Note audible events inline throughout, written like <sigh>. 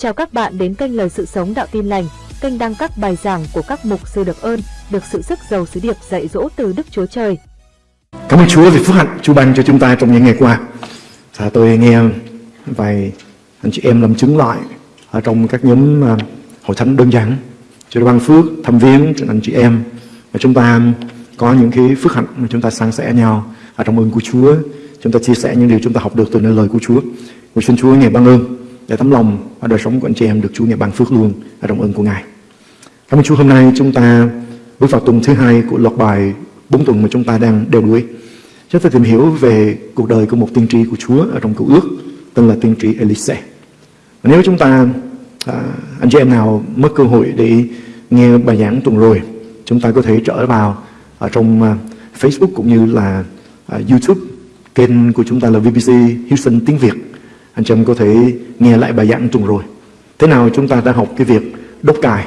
Chào các bạn đến kênh Lời Sự Sống Đạo Tin Lành, kênh đăng các bài giảng của các mục sư được ơn, được sự sức giàu sứ điệp dạy dỗ từ Đức Chúa Trời. Cảm ơn Chúa vì phước hạnh Chúa ban cho chúng ta trong những ngày qua. Và tôi nghe vài anh chị em làm chứng lại ở trong các nhóm à, hội thánh đơn giản. Chúa đã ban phước thăm viếng cho anh chị em và chúng ta có những cái phước hạnh mà chúng ta san sẻ nhau ở trong ơn của Chúa. Chúng ta chia sẻ những điều chúng ta học được từ nơi lời của Chúa. Và xin Chúa ngày ban ơn để tấm lòng và đời sống của anh chị em được Chúa ngày ban phước luôn ở trong ơn của Ngài. Cảm ơn Chúa hôm nay chúng ta bước vào tuần thứ hai của loạt bài bốn tuần mà chúng ta đang đeo đuổi. Chúng ta tìm hiểu về cuộc đời của một tiên tri của Chúa ở trong cựu ước tên là tiên tri Elise. Và nếu chúng ta à, anh chị em nào mất cơ hội để nghe bài giảng tuần rồi, chúng ta có thể trở vào ở trong à, Facebook cũng như là à, YouTube kênh của chúng ta là VBC Houston tiếng Việt anh chị em có thể nghe lại bài giảng tuần rồi. Thế nào chúng ta đã học cái việc đốt cài?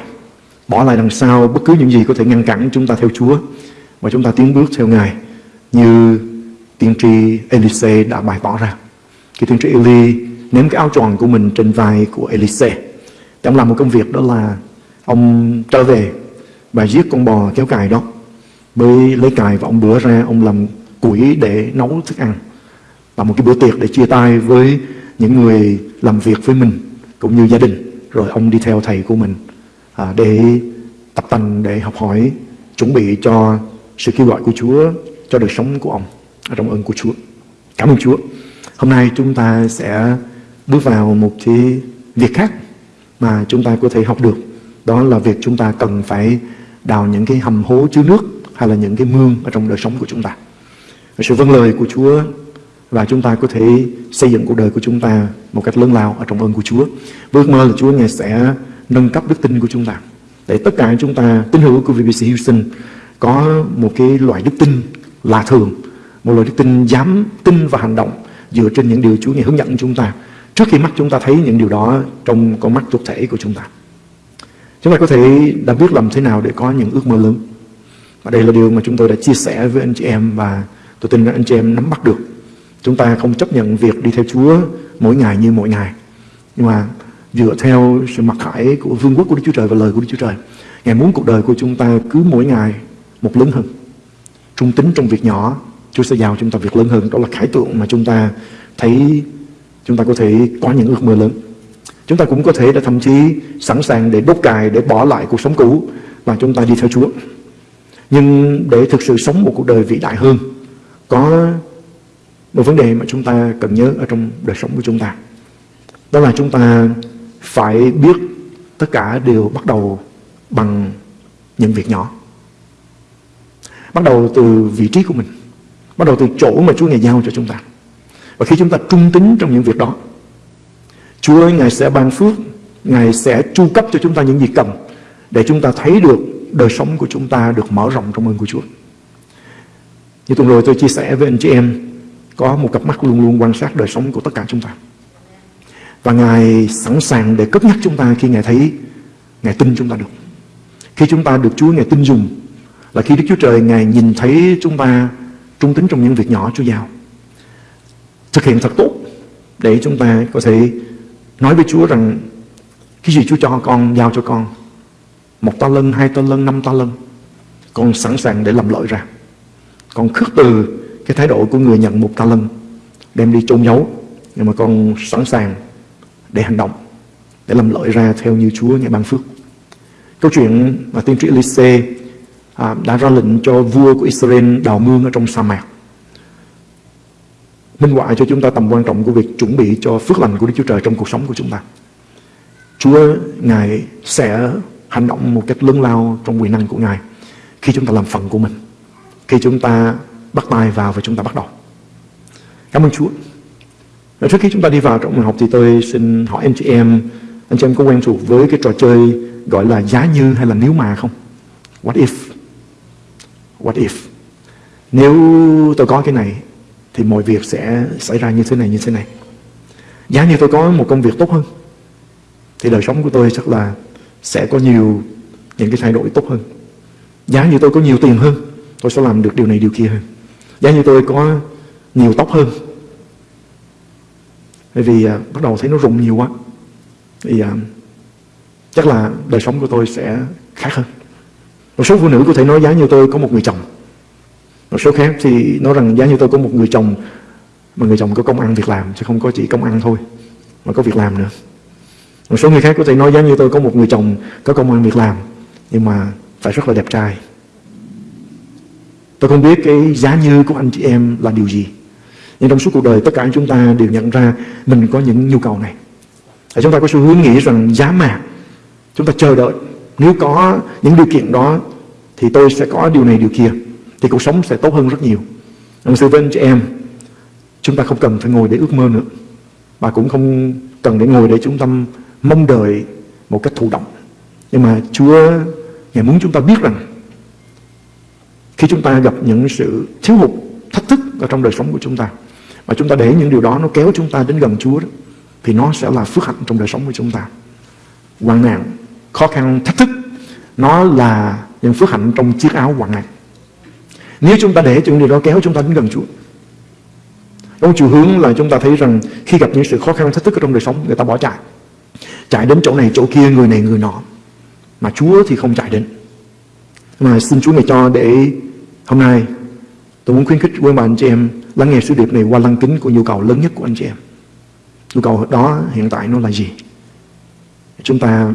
Bỏ lại đằng sau bất cứ những gì có thể ngăn cản chúng ta theo Chúa. Và chúng ta tiến bước theo Ngài, như tiên tri Elise đã bày tỏ ra. Khi tiên tri Eli ném cái áo tròn của mình trên vai của Elise thì ông làm một công việc đó là ông trở về và giết con bò kéo cài đó. Mới lấy cài và ông bữa ra, ông làm củi để nấu thức ăn. Và một cái bữa tiệc để chia tay với những người làm việc với mình cũng như gia đình. Rồi ông đi theo thầy của mình à, để tập tành để học hỏi chuẩn bị cho sự kêu gọi của Chúa cho đời sống của ông à, trong ơn của Chúa. Cảm ơn Chúa. Hôm nay chúng ta sẽ bước vào một cái việc khác mà chúng ta có thể học được. Đó là việc chúng ta cần phải đào những cái hầm hố chứa nước hay là những cái mương ở trong đời sống của chúng ta. Sự vâng lời của Chúa và chúng ta có thể xây dựng cuộc đời của chúng ta một cách lớn lao ở trong ơn của Chúa. Với ước mơ là Chúa Ngài sẽ nâng cấp đức tin của chúng ta. Để tất cả chúng ta, tín hữu của VBC Houston, có một cái loại đức tin lạ thường, một loại đức tin dám tin và hành động dựa trên những điều Chúa Ngài hướng dẫn chúng ta. Trước khi mắt chúng ta thấy những điều đó trong con mắt thuộc thể của chúng ta. Chúng ta có thể đã biết làm thế nào để có những ước mơ lớn. Và đây là điều mà chúng tôi đã chia sẻ với anh chị em và tôi tin rằng anh chị em nắm bắt được Chúng ta không chấp nhận việc đi theo Chúa mỗi ngày như mỗi ngày. Nhưng mà dựa theo sự mặc khải của vương quốc của Đức Chúa Trời và lời của Đức Chúa Trời. Ngài muốn cuộc đời của chúng ta cứ mỗi ngày một lớn hơn. Trung tính trong việc nhỏ, Chúa sẽ giao chúng ta việc lớn hơn. Đó là khải tượng mà chúng ta thấy chúng ta có thể có những ước mơ lớn. Chúng ta cũng có thể đã thậm chí sẵn sàng để đốt cài, để bỏ lại cuộc sống cũ và chúng ta đi theo Chúa. Nhưng để thực sự sống một cuộc đời vĩ đại hơn, có một vấn đề mà chúng ta cần nhớ ở trong đời sống của chúng ta. Đó là chúng ta phải biết tất cả đều bắt đầu bằng những việc nhỏ. Bắt đầu từ vị trí của mình. Bắt đầu từ chỗ mà Chúa Ngài giao cho chúng ta. Và khi chúng ta trung tín trong những việc đó, Chúa ơi, Ngài sẽ ban phước, Ngài sẽ chu cấp cho chúng ta những gì cần để chúng ta thấy được đời sống của chúng ta được mở rộng trong ơn của Chúa. Như tuần rồi tôi chia sẻ với anh chị em có một cặp mắt luôn luôn quan sát đời sống của tất cả chúng ta. Và Ngài sẵn sàng để cất nhắc chúng ta khi Ngài thấy, Ngài tin chúng ta được. Khi chúng ta được Chúa Ngài tin dùng, là khi Đức Chúa Trời Ngài nhìn thấy chúng ta trung tính trong những việc nhỏ Chúa giao. Thực hiện thật tốt để chúng ta có thể nói với Chúa rằng cái gì Chúa cho con, giao cho con. Một ta lân, hai ta lân, năm ta lân. Con sẵn sàng để làm lợi ra. Con khước từ cái thái độ của người nhận một ta lân đem đi chôn giấu nhưng mà con sẵn sàng để hành động để làm lợi ra theo như Chúa ngài ban phước. Câu chuyện mà tiên tri Elise à, đã ra lệnh cho vua của Israel đào mương ở trong sa mạc. Minh họa cho chúng ta tầm quan trọng của việc chuẩn bị cho phước lành của Đức Chúa Trời trong cuộc sống của chúng ta. Chúa Ngài sẽ hành động một cách lớn lao trong quyền năng của Ngài khi chúng ta làm phần của mình khi chúng ta bắt tay vào và chúng ta bắt đầu. Cảm ơn Chúa. Và trước khi chúng ta đi vào trong học thì tôi xin hỏi anh chị em, anh chị em có quen thuộc với cái trò chơi gọi là giá như hay là nếu mà không? What if? What if? Nếu tôi có cái này thì mọi việc sẽ xảy ra như thế này như thế này. Giá như tôi có một công việc tốt hơn thì đời sống của tôi chắc là sẽ có nhiều những cái thay đổi tốt hơn. Giá như tôi có nhiều tiền hơn, tôi sẽ làm được điều này điều kia hơn. Giá như tôi có nhiều tóc hơn. Bởi vì à, bắt đầu thấy nó rụng nhiều quá thì à, chắc là đời sống của tôi sẽ khác hơn. Một số phụ nữ có thể nói giá như tôi có một người chồng. Một số khác thì nói rằng giá như tôi có một người chồng mà người chồng có công ăn việc làm chứ không có chỉ công ăn thôi mà có việc làm nữa. Một số người khác có thể nói giá như tôi có một người chồng có công ăn việc làm nhưng mà phải rất là đẹp trai tôi không biết cái giá như của anh chị em là điều gì. Nhưng trong suốt cuộc đời, tất cả chúng ta đều nhận ra mình có những nhu cầu này. Và chúng ta có xu hướng nghĩ rằng giá mà chúng ta chờ đợi. Nếu có những điều kiện đó, thì tôi sẽ có điều này, điều kia. Thì cuộc sống sẽ tốt hơn rất nhiều. Ông sư với anh chị em, chúng ta không cần phải ngồi để ước mơ nữa. Và cũng không cần để ngồi để chúng ta mong đợi một cách thụ động. Nhưng mà Chúa Ngài muốn chúng ta biết rằng khi chúng ta gặp những sự thiếu hụt thách thức ở trong đời sống của chúng ta mà chúng ta để những điều đó nó kéo chúng ta đến gần Chúa đó, thì nó sẽ là phước hạnh trong đời sống của chúng ta. Hoạn nạn khó khăn thách thức nó là những phước hạnh trong chiếc áo hoạn nạn. Nếu chúng ta để những điều đó kéo chúng ta đến gần Chúa trong chiều hướng là chúng ta thấy rằng khi gặp những sự khó khăn thách thức ở trong đời sống người ta bỏ chạy. Chạy đến chỗ này chỗ kia người này người nọ. Mà Chúa thì không chạy đến. Mà xin Chúa ngài cho để hôm nay tôi muốn khuyến khích quý bà anh chị em lắng nghe sứ điệp này qua lăng kính của nhu cầu lớn nhất của anh chị em nhu cầu đó hiện tại nó là gì chúng ta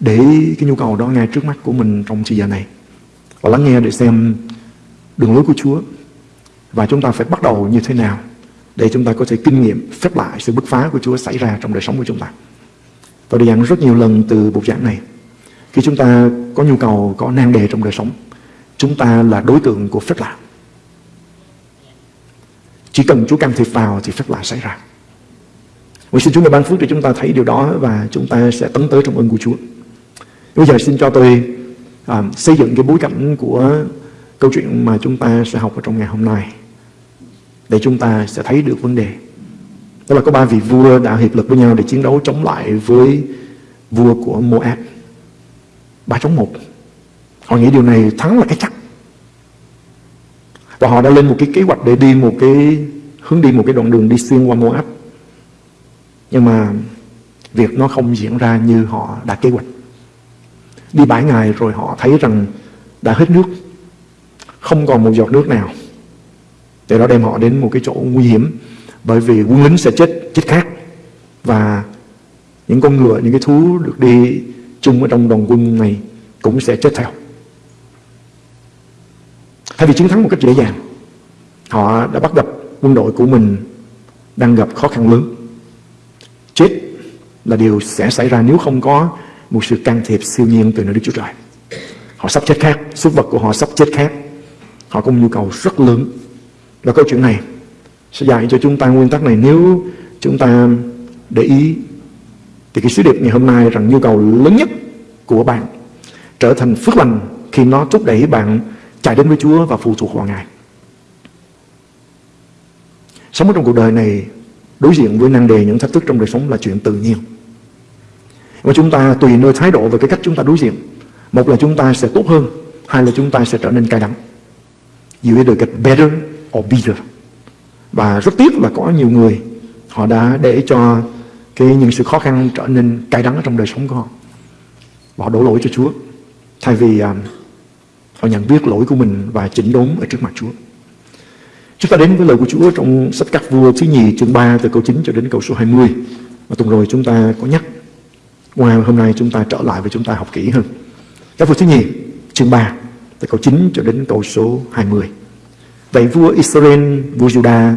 để cái nhu cầu đó ngay trước mắt của mình trong thời giờ này và lắng nghe để xem đường lối của Chúa và chúng ta phải bắt đầu như thế nào để chúng ta có thể kinh nghiệm phép lại sự bứt phá của Chúa xảy ra trong đời sống của chúng ta. Tôi đã giảng rất nhiều lần từ buổi giảng này. Khi chúng ta có nhu cầu, có nan đề trong đời sống, chúng ta là đối tượng của phép lạ. Chỉ cần Chúa can thiệp vào thì phép lạ xảy ra. Nguyện xin Chúa ngài ban phước cho chúng ta thấy điều đó và chúng ta sẽ tấn tới trong ơn của Chúa. Bây giờ xin cho tôi à, xây dựng cái bối cảnh của câu chuyện mà chúng ta sẽ học ở trong ngày hôm nay để chúng ta sẽ thấy được vấn đề. Đó là có ba vị vua đã hiệp lực với nhau để chiến đấu chống lại với vua của Moab. Ba chống một. Họ nghĩ điều này thắng là cái chắc. Và họ đã lên một cái kế hoạch để đi một cái hướng đi một cái đoạn đường đi xuyên qua Moab. Nhưng mà việc nó không diễn ra như họ đã kế hoạch. Đi bảy ngày rồi họ thấy rằng đã hết nước. Không còn một giọt nước nào. Để đó đem họ đến một cái chỗ nguy hiểm Bởi vì quân lính sẽ chết chết khác Và những con ngựa, những cái thú được đi chung ở trong đoàn quân này cũng sẽ chết theo Thay vì chiến thắng một cách dễ dàng Họ đã bắt gặp quân đội của mình đang gặp khó khăn lớn. Chết là điều sẽ xảy ra nếu không có một sự can thiệp siêu nhiên từ nơi Đức Chúa Trời. Họ sắp chết khác, súc vật của họ sắp chết khác. Họ có một nhu cầu rất lớn. Và câu chuyện này sẽ dạy cho chúng ta nguyên tắc này. Nếu chúng ta để ý thì cái sứ điệp ngày hôm nay rằng nhu cầu lớn nhất của bạn trở thành phước lành khi nó thúc đẩy bạn chạy đến với Chúa và phụ thuộc vào Ngài. Sống ở trong cuộc đời này đối diện với năng đề những thách thức trong đời sống là chuyện tự nhiên. Và chúng ta tùy nơi thái độ và cái cách chúng ta đối diện. Một là chúng ta sẽ tốt hơn, hai là chúng ta sẽ trở nên cay đắng. You either get better or bitter. Và rất tiếc là có nhiều người họ đã để cho cái những sự khó khăn trở nên cay đắng trong đời sống của họ. Và họ đổ lỗi cho Chúa. Thay vì um, họ nhận biết lỗi của mình và chỉnh đốn ở trước mặt Chúa. Chúng ta đến với lời của Chúa trong sách các vua thứ nhì chương 3 từ câu 9 cho đến câu số 20. Và tuần rồi chúng ta có nhắc. Ngoài hôm nay chúng ta trở lại và chúng ta học kỹ hơn. Các vua thứ nhì chương 3 từ câu 9 cho đến câu số 20. Vậy vua Israel, vua Judah,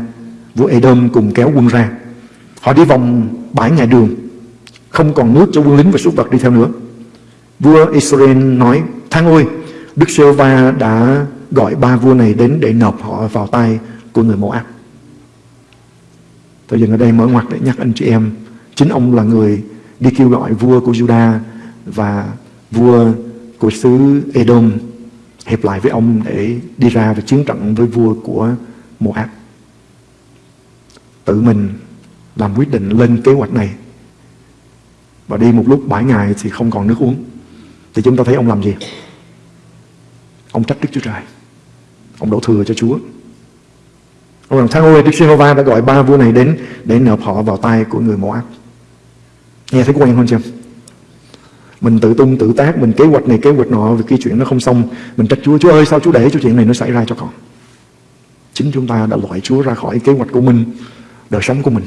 vua Edom cùng kéo quân ra. Họ đi vòng bãi ngày đường, không còn nước cho quân lính và súc vật đi theo nữa. Vua Israel nói, Thang ơi, Đức giê va đã gọi ba vua này đến để nộp họ vào tay của người Moab. Tôi dừng ở đây mở ngoặt để nhắc anh chị em, chính ông là người đi kêu gọi vua của Juda và vua của xứ Edom hiệp lại với ông để đi ra và chiến trận với vua của Moab. Tự mình làm quyết định lên kế hoạch này và đi một lúc bảy ngày thì không còn nước uống. Thì chúng ta thấy ông làm gì? Ông trách Đức Chúa Trời. Ông đổ thừa cho Chúa. Ông rằng tháng ôi Đức giê hô va đã gọi ba vua này đến để nộp họ vào tay của người Moab. Nghe thấy quen không chưa? Mình tự tung tự tác, Mình kế hoạch này, kế hoạch nọ, Vì cái chuyện nó không xong, Mình trách Chúa Chúa ơi, sao Chúa để cho chuyện này nó xảy ra cho con Chính chúng ta đã loại Chúa ra khỏi kế hoạch của mình, Đời sống của mình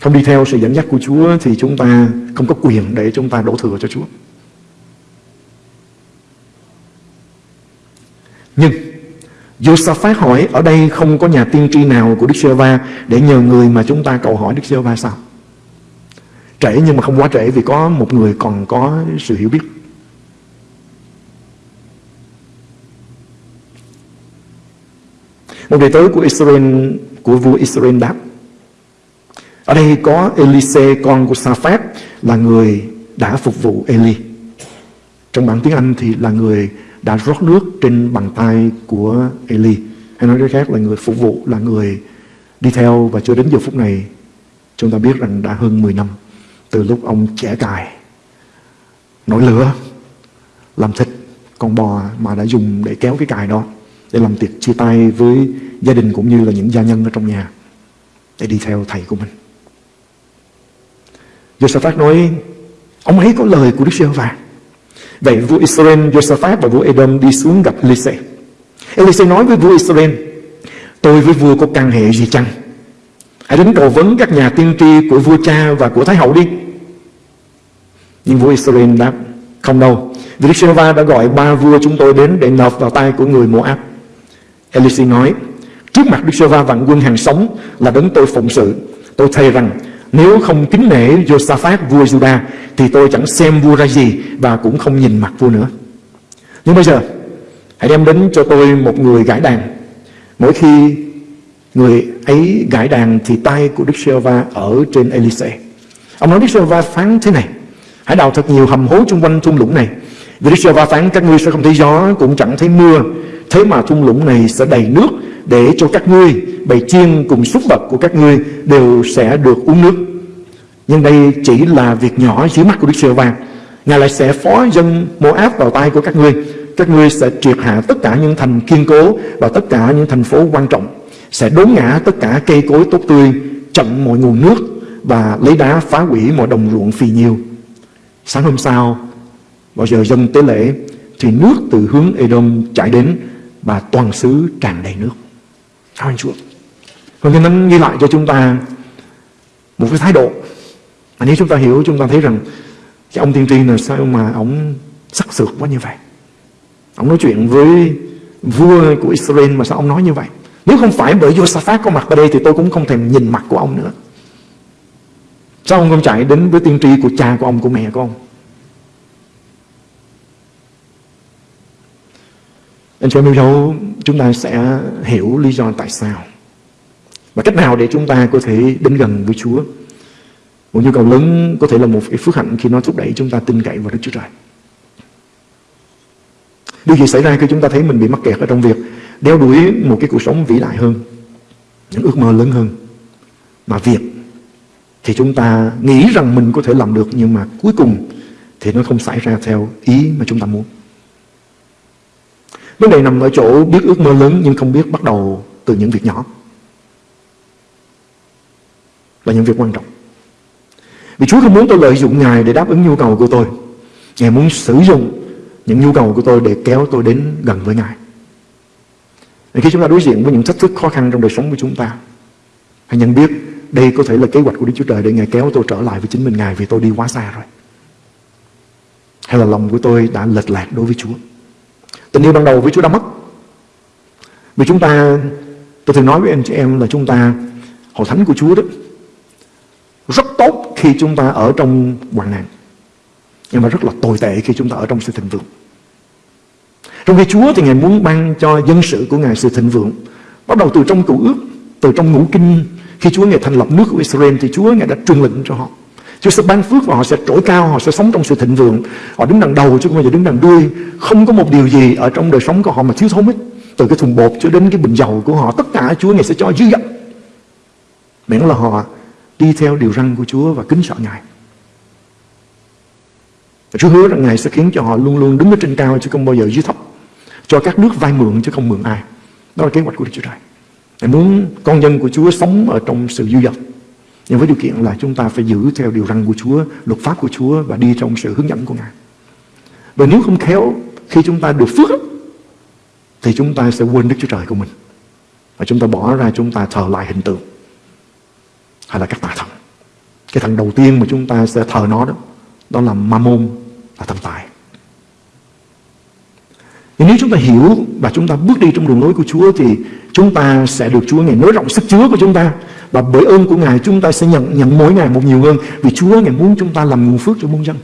Không đi theo sự dẫn dắt của Chúa Thì chúng ta không có quyền để chúng ta đổ thừa cho Chúa Nhưng, Josaphat hỏi, ở đây không có nhà tiên tri nào của Đức Giê-va để nhờ người mà chúng ta cầu hỏi Đức Giê-va sao? Trễ nhưng mà không quá trễ vì có một người còn có sự hiểu biết. Một đệ tớ của Israel, của vua Israel đáp, Ở đây có Elise, con của Saphat là người đã phục vụ Eli. Trong bản tiếng Anh thì là người đã rót nước trên bàn tay của Eli. Hay nói cách khác là người phục vụ, là người đi theo và cho đến giờ phút này chúng ta biết rằng đã hơn 10 năm từ lúc ông trẻ cài nổi lửa làm thịt con bò mà đã dùng để kéo cái cài đó để làm tiệc chia tay với gia đình cũng như là những gia nhân ở trong nhà để đi theo thầy của mình. Josaphat nói ông ấy có lời của Đức Giê-hô-va Vậy vua Israel Josaphat và vua Edom đi xuống gặp Elise. Elise nói với vua Israel, tôi với vua có căn hệ gì chăng? Hãy đến cầu vấn các nhà tiên tri của vua cha và của Thái hậu đi. Nhưng vua Israel đáp, không đâu. Vì Đức giê đã gọi ba vua chúng tôi đến để nộp vào tay của người Moab. Elise nói, trước mặt Đức giê vạn quân hàng sống là đấng tôi phụng sự. Tôi thề rằng nếu không kính nể Josaphat, vua Judah Thì tôi chẳng xem vua ra gì Và cũng không nhìn mặt vua nữa. Nhưng bây giờ, Hãy đem đến cho tôi một người gãi đàn. Mỗi khi người ấy gãi đàn Thì tay của Đức giê ở trên Elise Ông nói Đức giê phán thế này, Hãy đào thật nhiều hầm hố chung quanh thung lũng này, Vì Đức giê phán các ngươi sẽ không thấy gió, Cũng chẳng thấy mưa. Thế mà thung lũng này sẽ đầy nước để cho các ngươi, bầy chiên cùng súc vật của các ngươi đều sẽ được uống nước. Nhưng đây chỉ là việc nhỏ dưới mắt của Đức giê va. Ngài lại sẽ phó dân áp vào tay của các ngươi. Các ngươi sẽ triệt hạ tất cả những thành kiên cố Và tất cả những thành phố quan trọng. Sẽ đốn ngã tất cả cây cối tốt tươi, Chặn mọi nguồn nước Và lấy đá phá hủy mọi đồng ruộng phì nhiêu Sáng hôm sau, Vào giờ dân tế lễ, Thì nước từ hướng Edom chảy đến Và toàn xứ tràn đầy nước. Cảm ơn Chúa. Và cái nó ghi lại cho chúng ta Một cái thái độ. Và nếu chúng ta hiểu Chúng ta thấy rằng Cái ông tiên tri là sao mà ông sắc sược quá như vậy? Ông nói chuyện với vua của Israel Mà sao ông nói như vậy? Nếu không phải bởi Josaphat có mặt ở đây Thì tôi cũng không thèm nhìn mặt của ông nữa. Sao ông không chạy đến với tiên tri của cha của ông, của mẹ của ông? Anh chị em yêu dấu chúng ta sẽ hiểu lý do tại sao và cách nào để chúng ta có thể đến gần với Chúa. Một nhu cầu lớn có thể là một cái phước hạnh khi nó thúc đẩy chúng ta tin cậy vào Đức Chúa Trời. Điều gì xảy ra khi chúng ta thấy mình bị mắc kẹt ở trong việc đeo đuổi một cái cuộc sống vĩ đại hơn, những ước mơ lớn hơn. Mà việc thì chúng ta nghĩ rằng mình có thể làm được nhưng mà cuối cùng thì nó không xảy ra theo ý mà chúng ta muốn. Vấn đề nằm ở chỗ biết ước mơ lớn nhưng không biết bắt đầu từ những việc nhỏ. Là những việc quan trọng. Vì Chúa không muốn tôi lợi dụng Ngài để đáp ứng nhu cầu của tôi. Ngài muốn sử dụng những nhu cầu của tôi để kéo tôi đến gần với Ngài. Và khi chúng ta đối diện với những thách thức khó khăn trong đời sống của chúng ta, hãy nhận biết đây có thể là kế hoạch của Đức Chúa Trời để Ngài kéo tôi trở lại với chính mình Ngài vì tôi đi quá xa rồi. Hay là lòng của tôi đã lệch lạc đối với Chúa. Tình yêu ban đầu với Chúa đã mất. Vì chúng ta, Tôi thường nói với anh chị em là chúng ta, Hội thánh của Chúa đó, Rất tốt khi chúng ta ở trong hoạn nạn, Nhưng mà rất là tồi tệ khi chúng ta ở trong sự thịnh vượng. Trong khi Chúa thì Ngài muốn ban cho dân sự của Ngài sự thịnh vượng, Bắt đầu từ trong cựu ước, Từ trong ngũ kinh. Khi Chúa Ngài thành lập nước của Israel Thì Chúa Ngài đã truyền lệnh cho họ. Chúa sẽ ban phước và họ sẽ trỗi cao, Họ sẽ sống trong sự thịnh vượng. Họ đứng đằng đầu chứ không bao giờ đứng đằng đuôi. Không có một điều gì ở trong đời sống của họ mà thiếu thốn hết. Từ cái thùng bột cho đến cái bình dầu của họ, Tất cả Chúa Ngài sẽ cho dư dật. Miễn là họ đi theo điều răn của Chúa Và kính sợ Ngài. Chúa hứa rằng Ngài sẽ khiến cho họ luôn luôn đứng ở trên cao Chứ không bao giờ dưới thấp. Cho các nước vay mượn chứ không mượn ai. Đó là kế hoạch của Đức Chúa Trời. Ngài muốn con dân của Chúa sống ở trong sự dư dật. Nhưng với điều kiện là chúng ta phải giữ theo điều răn của Chúa, luật pháp của Chúa và đi trong sự hướng dẫn của Ngài. Và nếu không khéo, khi chúng ta được phước thì chúng ta sẽ quên Đức Chúa Trời của mình. Và chúng ta bỏ ra chúng ta thờ lại hình tượng hay là các tà thần. Cái thần đầu tiên mà chúng ta sẽ thờ nó đó, đó là Mammon, là thần tài. Nhưng nếu chúng ta hiểu và chúng ta bước đi trong đường lối của Chúa thì chúng ta sẽ được Chúa ngày nới rộng sức chứa của chúng ta. Và bởi ơn của Ngài, chúng ta sẽ nhận nhận mỗi ngày một nhiều hơn vì Chúa Ngài muốn chúng ta làm nguồn phước cho muôn dân.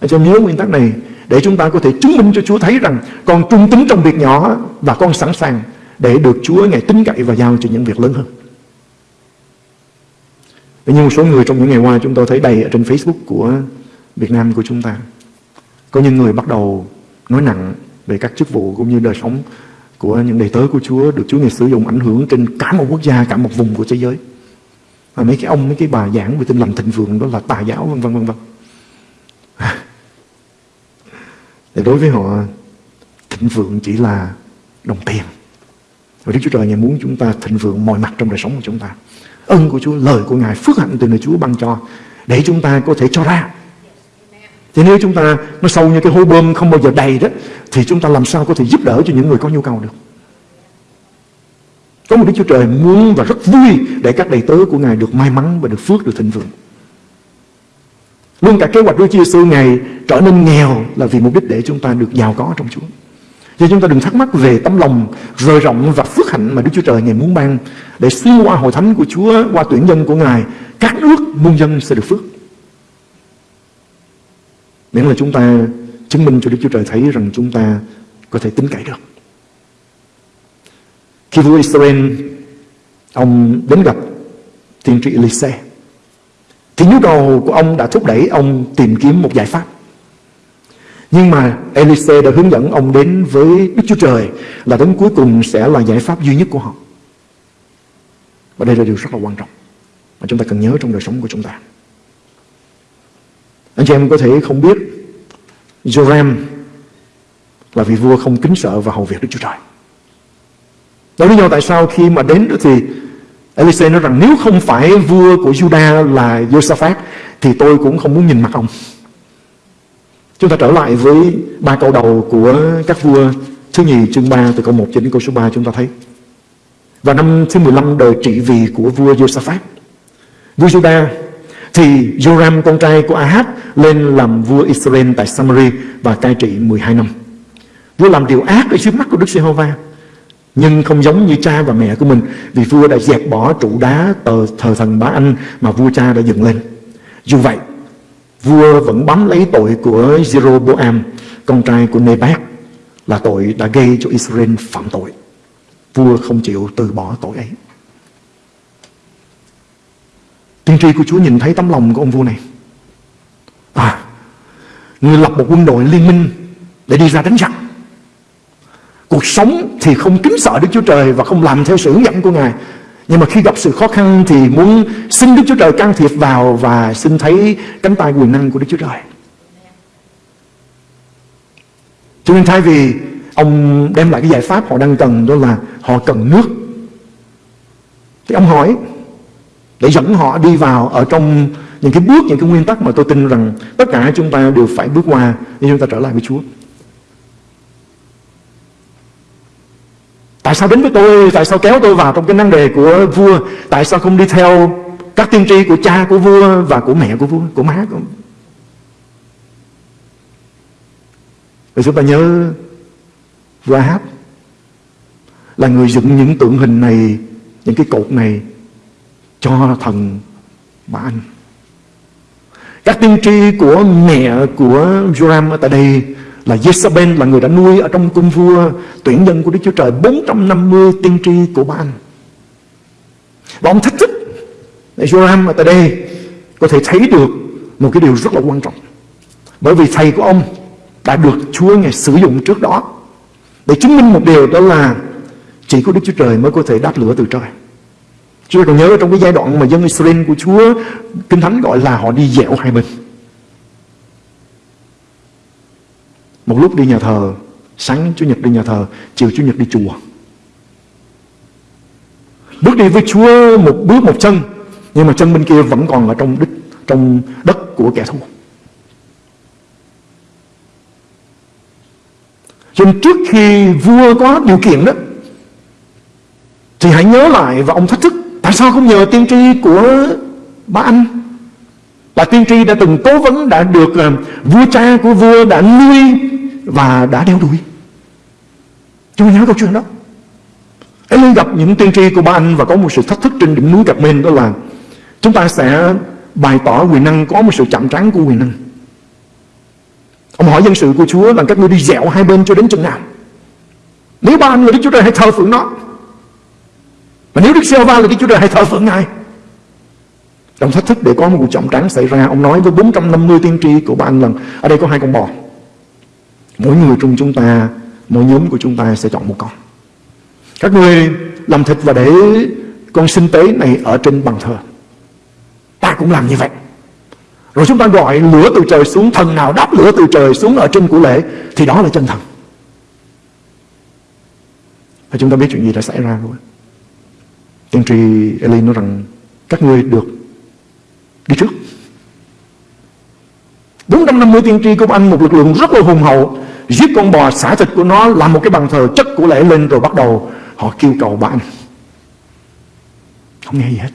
Hãy cho nhớ nguyên tắc này, để chúng ta có thể chứng minh cho Chúa thấy rằng con trung tính trong việc nhỏ và con sẵn sàng để được Chúa Ngài tin cậy và giao cho những việc lớn hơn. Nhưng một số người trong những ngày qua chúng tôi thấy đầy ở trên Facebook của Việt Nam của chúng ta. Có những người bắt đầu nói nặng về các chức vụ cũng như đời sống của những đầy tớ của Chúa được Chúa Ngài sử dụng ảnh hưởng trên cả một quốc gia, cả một vùng của thế giới. Và mấy cái ông, mấy cái bà giảng về tin lành thịnh vượng đó là tà giáo vân vân vân vân. <laughs> Thì đối với họ thịnh vượng chỉ là đồng tiền. Và Đức Chúa Trời Ngài muốn chúng ta thịnh vượng mọi mặt trong đời sống của chúng ta. ân của Chúa, lời của Ngài, phước hạnh từ nơi Chúa ban cho để chúng ta có thể cho ra. Thì nếu chúng ta nó sâu như cái hố bơm không bao giờ đầy đó thì chúng ta làm sao có thể giúp đỡ cho những người có nhu cầu được. Có một Đức Chúa Trời muốn và rất vui để các đầy tớ của Ngài được may mắn và được phước, được thịnh vượng. Luôn cả kế hoạch Chúa Giêsu Ngài trở nên nghèo là vì mục đích để chúng ta được giàu có trong Chúa. Cho chúng ta đừng thắc mắc về tấm lòng rời rộng và phước hạnh mà Đức Chúa Trời Ngài muốn ban để xuyên qua hội thánh của Chúa, qua tuyển dân của Ngài, các nước muôn dân sẽ được phước. Miễn là chúng ta chứng minh cho Đức Chúa Trời thấy rằng chúng ta có thể tính cậy được. Khi vua Israel, ông đến gặp tiên tri Elise, thì nhu cầu của ông đã thúc đẩy ông tìm kiếm một giải pháp. Nhưng mà Elise đã hướng dẫn ông đến với Đức Chúa Trời là đến cuối cùng sẽ là giải pháp duy nhất của họ. Và đây là điều rất là quan trọng mà chúng ta cần nhớ trong đời sống của chúng ta. Anh chị em có thể không biết, Joram là vị vua không kính sợ và hầu việc Đức Chúa Trời. Đó lý do tại sao khi mà đến đó thì Elise nói rằng nếu không phải vua của Judah là Josaphat thì tôi cũng không muốn nhìn mặt ông. Chúng ta trở lại với ba câu đầu của các vua thứ nhì, chương 3 từ câu 1 cho đến câu số 3 chúng ta thấy. Và năm thứ 15 đời trị vì của vua Josaphat. Vua Judah thì Joram con trai của Ahab lên làm vua Israel tại Samari và cai trị 12 năm. Vua làm điều ác ở trước mắt của Đức Giê-hô-va nhưng không giống như cha và mẹ của mình vì vua đã dẹp bỏ trụ đá tờ thờ thần bá anh mà vua cha đã dựng lên. Dù vậy, vua vẫn bám lấy tội của Jeroboam, con trai của Nebat, là tội đã gây cho Israel phạm tội. Vua không chịu từ bỏ tội ấy. Tiên tri của Chúa nhìn thấy tấm lòng của ông vua này. À, người lập một quân đội liên minh để đi ra đánh giặc. Cuộc sống thì không kính sợ Đức Chúa Trời và không làm theo sự hướng dẫn của Ngài. Nhưng mà khi gặp sự khó khăn thì muốn xin Đức Chúa Trời can thiệp vào và xin thấy cánh tay quyền năng của Đức Chúa Trời. Cho nên thay vì ông đem lại cái giải pháp họ đang cần đó là họ cần nước. Thì ông hỏi để dẫn họ đi vào ở trong những cái bước, những cái nguyên tắc mà tôi tin rằng tất cả chúng ta đều phải bước qua để chúng ta trở lại với Chúa. Tại sao đến với tôi? Tại sao kéo tôi vào trong cái năng đề của vua? Tại sao không đi theo các tiên tri của cha của vua và của mẹ của vua, của má của Vì chúng ta nhớ vua Ahab là người dựng những tượng hình này, những cái cột này cho thần bà anh. Các tiên tri của mẹ của Joram ở tại đây là Jezebel là người đã nuôi ở trong cung vua, tuyển nhân của Đức Chúa Trời 450 tiên tri của bà anh. Và ông thách thức Joram ở tại đây có thể thấy được một cái điều rất là quan trọng. Bởi vì thầy của ông đã được Chúa Ngài sử dụng trước đó để chứng minh một điều, đó là chỉ có Đức Chúa Trời mới có thể đáp lửa từ trời. Chúa còn nhớ trong cái giai đoạn mà dân Israel của Chúa Kinh Thánh gọi là họ đi dẻo hai bên. Một lúc đi nhà thờ, Sáng Chủ nhật đi nhà thờ, Chiều Chủ nhật đi chùa Bước đi với Chúa một bước một chân, Nhưng mà chân bên kia vẫn còn ở trong đích, Trong đất của kẻ thù Cho nên trước khi vua có điều kiện đó, Thì hãy nhớ lại và ông thách thức Tại sao không nhờ tiên tri của ba anh? Là tiên tri đã từng cố vấn, Đã được ờ, vua cha của vua đã nuôi Và đã đeo đuổi. Chúng ta nhớ câu chuyện đó. Eli gặp những tiên tri của ba anh Và có một sự thách thức trên đỉnh núi Cạc-men Đó là chúng ta sẽ bày tỏ quyền năng, Có một sự chạm trán của quyền năng. Ông hỏi dân sự của Chúa là các ngươi đi dẹo hai bên cho đến chừng nào? Nếu ba anh người Đức Chúa Trời hãy thờ phượng nó mà nếu Đức giê va là Đức Chúa Trời hãy thờ phượng Ngài? Ông thách thức để có một cuộc trọng tráng xảy ra. Ông nói với 450 tiên tri của ba anh lần Ở đây có hai con bò. Mỗi người trong chúng ta, Mỗi nhóm của chúng ta sẽ chọn một con. Các người làm thịt và để con sinh tế này ở trên bàn thờ. Ta cũng làm như vậy. Rồi chúng ta gọi lửa từ trời xuống, Thần nào đáp lửa từ trời xuống ở trên của lễ, Thì đó là chân thần. Và chúng ta biết chuyện gì đã xảy ra rồi. Tiên tri Eli nói rằng Các ngươi được đi trước. 450 tiên tri của anh, Một lực lượng rất là hùng hậu, Giết con bò xả thịt của nó Làm một cái bàn thờ chất của lễ lên Rồi bắt đầu họ kêu cầu bạn Không nghe gì hết.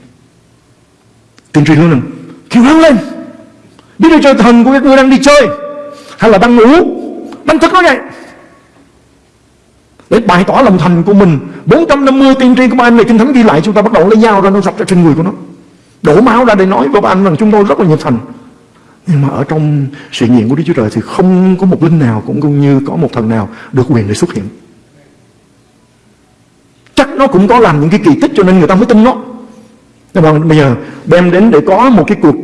Tiên tri nói rằng, Kêu hắn lên, Biết Đức trời Thần của các ngươi đang đi chơi, Hay là đang ngủ Đánh thức nó vậy? Để bày tỏ lòng thành của mình. 450 tiên tri của ba anh này Kinh Thánh ghi lại, Chúng ta bắt đầu lấy dao ra nó dọc ra trên người của nó. Đổ máu ra để nói với ba anh rằng chúng tôi rất là nhiệt thành. Nhưng mà ở trong sự nghiệm của Đức Chúa Trời Thì không có một linh nào Cũng như có một thần nào được quyền để xuất hiện. Chắc nó cũng có làm những cái kỳ tích Cho nên người ta mới tin nó. Nhưng mà bây giờ đem đến để có một cái cuộc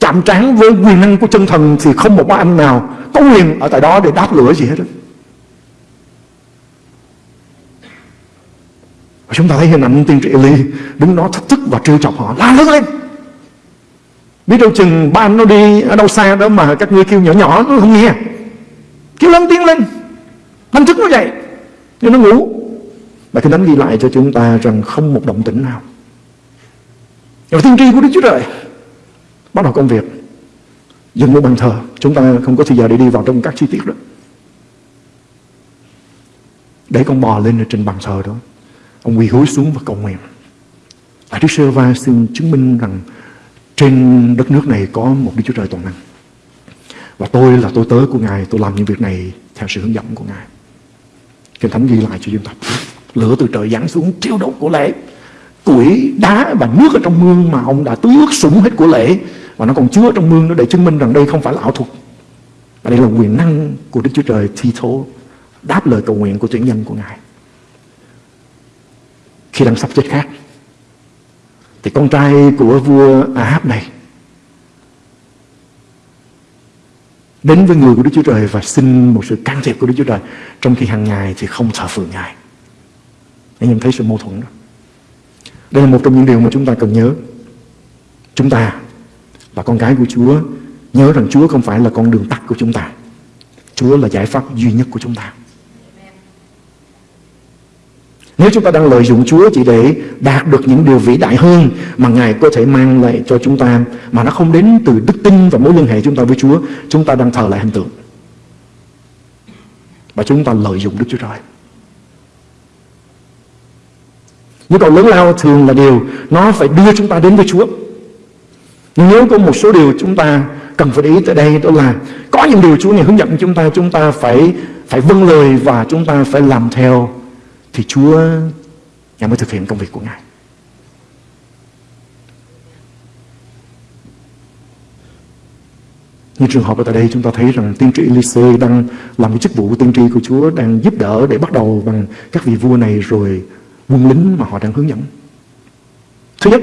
chạm trán với quyền năng của chân thần thì không một anh nào có quyền ở tại đó để đáp lửa gì hết đó. Chúng ta thấy hình ảnh tiên tri Eli đứng đó thách thức và trêu chọc họ, la lớn lên. Biết đâu chừng ba anh nó đi ở đâu xa đó mà các ngươi kêu nhỏ nhỏ nó không nghe. Kêu lớn tiếng lên. Đánh thức nó dậy. Nhưng nó ngủ. Và cái đánh ghi lại cho chúng ta rằng không một động tĩnh nào. Và tiên tri của Đức Chúa Trời bắt đầu công việc. Dừng một bàn thờ. Chúng ta không có thời giờ để đi vào trong các chi tiết đó. Để con bò lên trên bàn thờ đó ông quỳ gối xuống và cầu nguyện. Lại Đức Sơ Va xin chứng minh rằng trên đất nước này có một Đức Chúa Trời toàn năng. Và tôi là tôi tớ của Ngài, tôi làm những việc này theo sự hướng dẫn của Ngài. Kinh Thánh ghi lại cho chúng ta. Lửa từ trời giáng xuống, thiêu đốt của lễ. Củi, đá và nước ở trong mương mà ông đã tưới ướt sũng hết của lễ. Và nó còn chứa trong mương nó để chứng minh rằng đây không phải là ảo thuật. Và đây là quyền năng của Đức Chúa Trời thi thố Đáp lời cầu nguyện của tuyển nhân của Ngài. Khi đang sắp chết khác. Thì con trai của vua Ahab này Đến với người của Đức Chúa Trời Và xin một sự can thiệp của Đức Chúa Trời. Trong khi hàng ngày thì không thờ phượng Ngài. Anh em thấy sự mâu thuẫn đó. Đây là một trong những điều mà chúng ta cần nhớ. Chúng ta là con gái của Chúa, Nhớ rằng Chúa không phải là con đường tắt của chúng ta. Chúa là giải pháp duy nhất của chúng ta. Nếu chúng ta đang lợi dụng Chúa chỉ để đạt được những điều vĩ đại hơn mà Ngài có thể mang lại cho chúng ta mà nó không đến từ đức tin và mối liên hệ chúng ta với Chúa, chúng ta đang thờ lại hình tượng. Và chúng ta lợi dụng Đức Chúa Trời. Nhu cầu lớn lao thường là điều nó phải đưa chúng ta đến với Chúa. Nhưng nếu có một số điều chúng ta cần phải để ý tới đây đó là có những điều Chúa này hướng dẫn chúng ta chúng ta phải phải vâng lời và chúng ta phải làm theo thì Chúa, Ngài mới thực hiện công việc của Ngài. Như trường hợp ở tại đây, chúng ta thấy rằng tiên tri Elise đang làm cái chức vụ của tiên tri của Chúa, đang giúp đỡ để bắt đầu bằng các vị vua này rồi quân lính mà họ đang hướng dẫn. Thứ nhất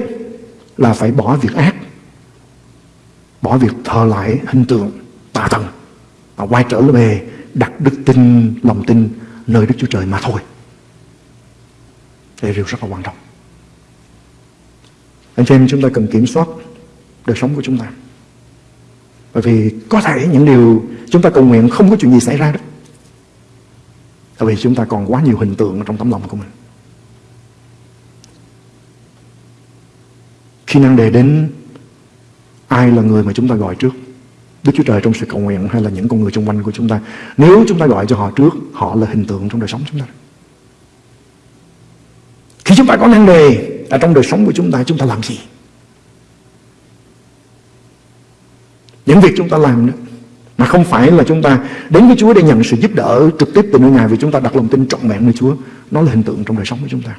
là phải bỏ việc ác, bỏ việc thờ lại hình tượng tà thần và quay trở về đặt đức tin, lòng tin nơi Đức Chúa Trời mà thôi đây là điều rất là quan trọng anh chị em chúng ta cần kiểm soát đời sống của chúng ta bởi vì có thể những điều chúng ta cầu nguyện không có chuyện gì xảy ra đó tại vì chúng ta còn quá nhiều hình tượng trong tấm lòng của mình Khi năng đề đến ai là người mà chúng ta gọi trước? Đức Chúa Trời trong sự cầu nguyện hay là những con người xung quanh của chúng ta? Nếu chúng ta gọi cho họ trước, họ là hình tượng trong đời sống chúng ta. Khi chúng ta có năng đề ở trong đời sống của chúng ta, chúng ta làm gì? Những việc chúng ta làm đó mà không phải là chúng ta đến với Chúa để nhận sự giúp đỡ trực tiếp từ nơi Ngài vì chúng ta đặt lòng tin trọn vẹn nơi Chúa. Nó là hình tượng trong đời sống của chúng ta.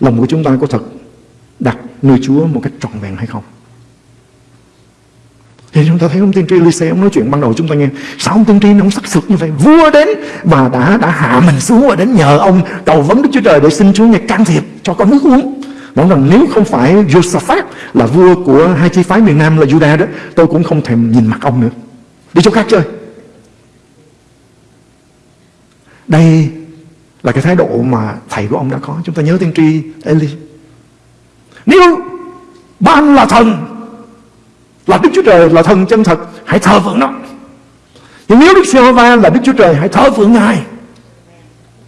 Lòng của chúng ta có thật đặt nơi Chúa một cách trọn vẹn hay không? Thì chúng ta thấy ông tiên tri Lise ông nói chuyện ban đầu chúng ta nghe, Sao ông tiên tri ông sắc sực như vậy? Vua đến và đã đã hạ mình xuống Và đến nhờ ông cầu vấn Đức Chúa Trời Để xin Chúa Ngài can thiệp cho con nước uống. Nói rằng nếu không phải Josaphat Là vua của hai chi phái miền Nam là Judah đó, Tôi cũng không thèm nhìn mặt ông nữa. Đi chỗ khác chơi. Đây là cái thái độ mà thầy của ông đã có. Chúng ta nhớ tiên tri Eli. Nếu ban là thần là Đức Chúa Trời là thần chân thật, Hãy thờ phượng nó Nhưng nếu Đức Giê-hô-va là Đức Chúa Trời, Hãy thờ phượng Ngài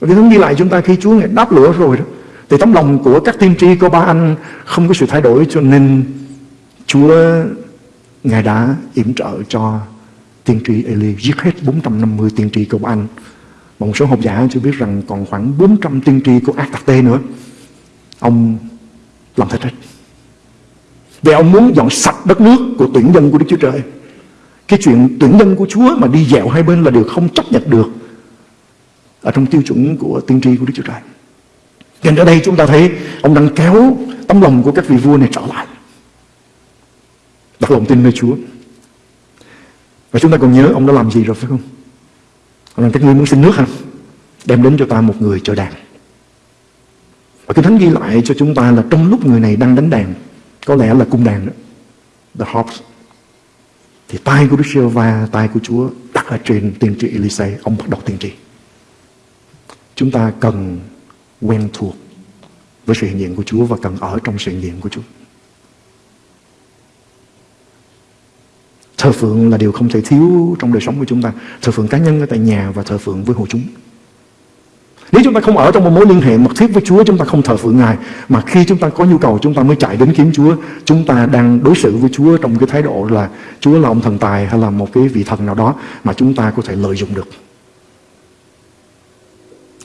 Và cái thứ ghi lại chúng ta khi Chúa Ngài đáp lửa rồi đó, Thì tấm lòng của các tiên tri của ba anh Không có sự thay đổi cho nên Chúa Ngài đã yểm trợ cho tiên tri Eli giết hết 450 tiên tri của ba anh một số học giả chưa biết rằng còn khoảng 400 tiên tri của ác Tạc tê nữa. Ông làm thịt hết. Vì ông muốn dọn sạch đất nước của tuyển dân của Đức Chúa Trời. Cái chuyện tuyển dân của Chúa mà đi dẹo hai bên là điều không chấp nhận được ở trong tiêu chuẩn của tiên tri của Đức Chúa Trời. Nên ở đây chúng ta thấy ông đang kéo tấm lòng của các vị vua này trở lại. Đặt lòng tin nơi Chúa. Và chúng ta còn nhớ ông đã làm gì rồi phải không? Ông Rằng các ngươi muốn xin nước hả? Đem đến cho ta một người cho đàn. Và cái thánh ghi lại cho chúng ta là trong lúc người này đang đánh đàn, có lẽ là cung đàn đó, the harps, thì tay của Đức giê va tay của Chúa đặt ở trên tiên tri Elise, ông bắt đầu tiên tri. Chúng ta cần quen thuộc với sự hiện diện của Chúa và cần ở trong sự hiện diện của Chúa. Thờ phượng là điều không thể thiếu trong đời sống của chúng ta. Thờ phượng cá nhân ở tại nhà và thờ phượng với hội chúng. Nếu chúng ta không ở trong một mối liên hệ mật thiết với Chúa, chúng ta không thờ phượng Ngài. Mà khi chúng ta có nhu cầu, chúng ta mới chạy đến kiếm Chúa. Chúng ta đang đối xử với Chúa trong cái thái độ là Chúa là ông thần tài hay là một cái vị thần nào đó mà chúng ta có thể lợi dụng được.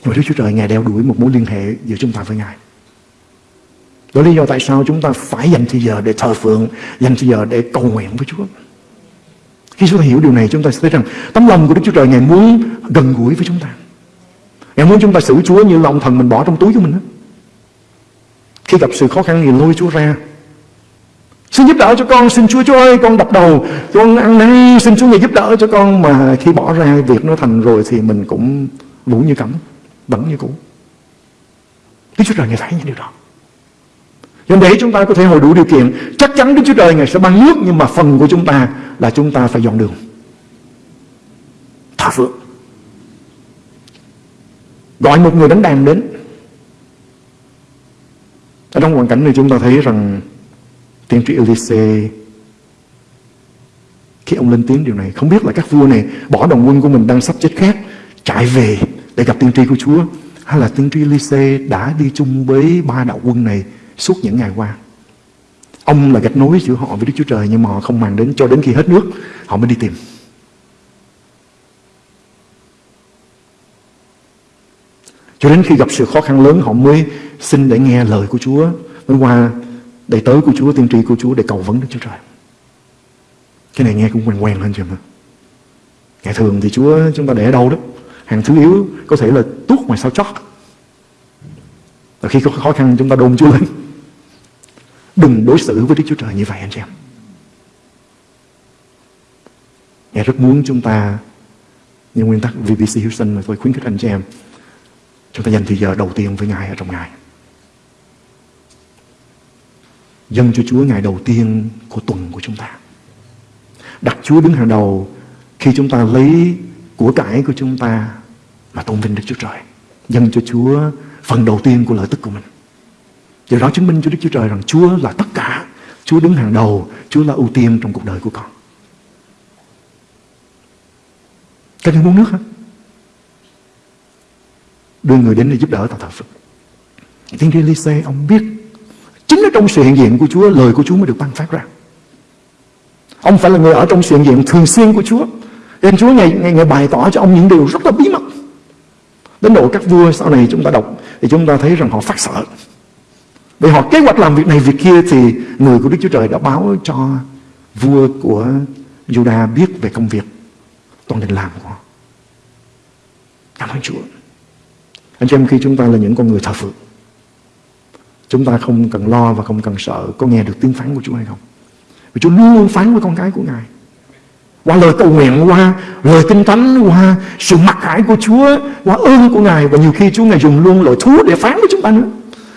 Và Đức Chúa Trời Ngài đeo đuổi một mối liên hệ giữa chúng ta với Ngài. Đó là lý do tại sao chúng ta phải dành thời giờ để thờ phượng, dành thời giờ để cầu nguyện với Chúa. Khi chúng ta hiểu điều này chúng ta sẽ thấy rằng tấm lòng của Đức Chúa Trời Ngài muốn gần gũi với chúng ta. Ngài muốn chúng ta xử Chúa như lòng thần mình bỏ trong túi của mình đó. Khi gặp sự khó khăn thì lôi Chúa ra. Xin giúp đỡ cho con, xin Chúa Chúa ơi, con đập đầu, con ăn năn, xin Chúa Ngài giúp đỡ cho con. Mà khi bỏ ra việc nó thành rồi thì mình cũng vũ như cẩm, vẫn như cũ. Đức Chúa Trời Ngài thấy những điều đó. Cho để chúng ta có thể hồi đủ điều kiện Chắc chắn Đức Chúa Trời Ngài sẽ ban nước Nhưng mà phần của chúng ta là chúng ta phải dọn đường Thả phượng Gọi một người đánh đàn đến Ở trong hoàn cảnh này chúng ta thấy rằng Tiên tri Elise, Khi ông lên tiếng điều này, Không biết là các vua này Bỏ đồng quân của mình đang sắp chết khác, Chạy về để gặp tiên tri của Chúa, Hay là tiên tri Elise đã đi chung với ba đạo quân này suốt những ngày qua. Ông là gạch nối giữa họ với Đức Chúa Trời, nhưng mà họ không mang đến cho đến khi hết nước, họ mới đi tìm. Cho đến khi gặp sự khó khăn lớn họ mới xin để nghe lời của Chúa mới qua đầy tới của Chúa, tiên tri của Chúa để cầu vấn Đức Chúa Trời. Cái này nghe cũng quen quen lên chưa mà. Ngày thường thì Chúa chúng ta để ở đâu đó. Hàng thứ yếu có thể là tuốt ngoài sao chót. Và khi có khó khăn chúng ta đôn Chúa lên. Đừng đối xử với Đức Chúa Trời như vậy anh chị em. Ngài rất muốn chúng ta như nguyên tắc VBC Houston mà tôi khuyến khích anh chị em chúng ta dành thời giờ đầu tiên với Ngài ở trong Ngài. Dâng cho Chúa ngày đầu tiên của tuần của chúng ta. Đặt Chúa đứng hàng đầu khi chúng ta lấy của cải của chúng ta mà tôn vinh Đức Chúa Trời. Dâng cho Chúa phần đầu tiên của lợi tức của mình. Điều đó chứng minh cho Đức Chúa Trời rằng Chúa là tất cả. Chúa đứng hàng đầu. Chúa là ưu tiên trong cuộc đời của con. Các người muốn nước hả? Đưa người đến để giúp đỡ tạo thờ Phật. Tiên tri lise ông biết Chính ở trong sự hiện diện của Chúa Lời của Chúa mới được ban phát ra. Ông phải là người ở trong sự hiện diện thường xuyên của Chúa. Nên Chúa ngày, ngày, ngày bày tỏ cho ông những điều rất là bí mật. Đến độ các vua sau này chúng ta đọc Thì chúng ta thấy rằng họ phát sợ. Vì họ kế hoạch làm việc này việc kia Thì người của Đức Chúa Trời đã báo cho Vua của Judah biết về công việc Toàn định làm của họ. Cảm ơn Chúa. Anh chị em khi chúng ta là những con người thờ phượng Chúng ta không cần lo và không cần sợ Có nghe được tiếng phán của Chúa hay không Vì Chúa luôn luôn phán với con cái của Ngài qua lời cầu nguyện, qua lời kinh thánh, qua sự mặc khải của Chúa, qua ơn của Ngài và nhiều khi Chúa Ngài dùng luôn lời thú để phán với chúng ta nữa.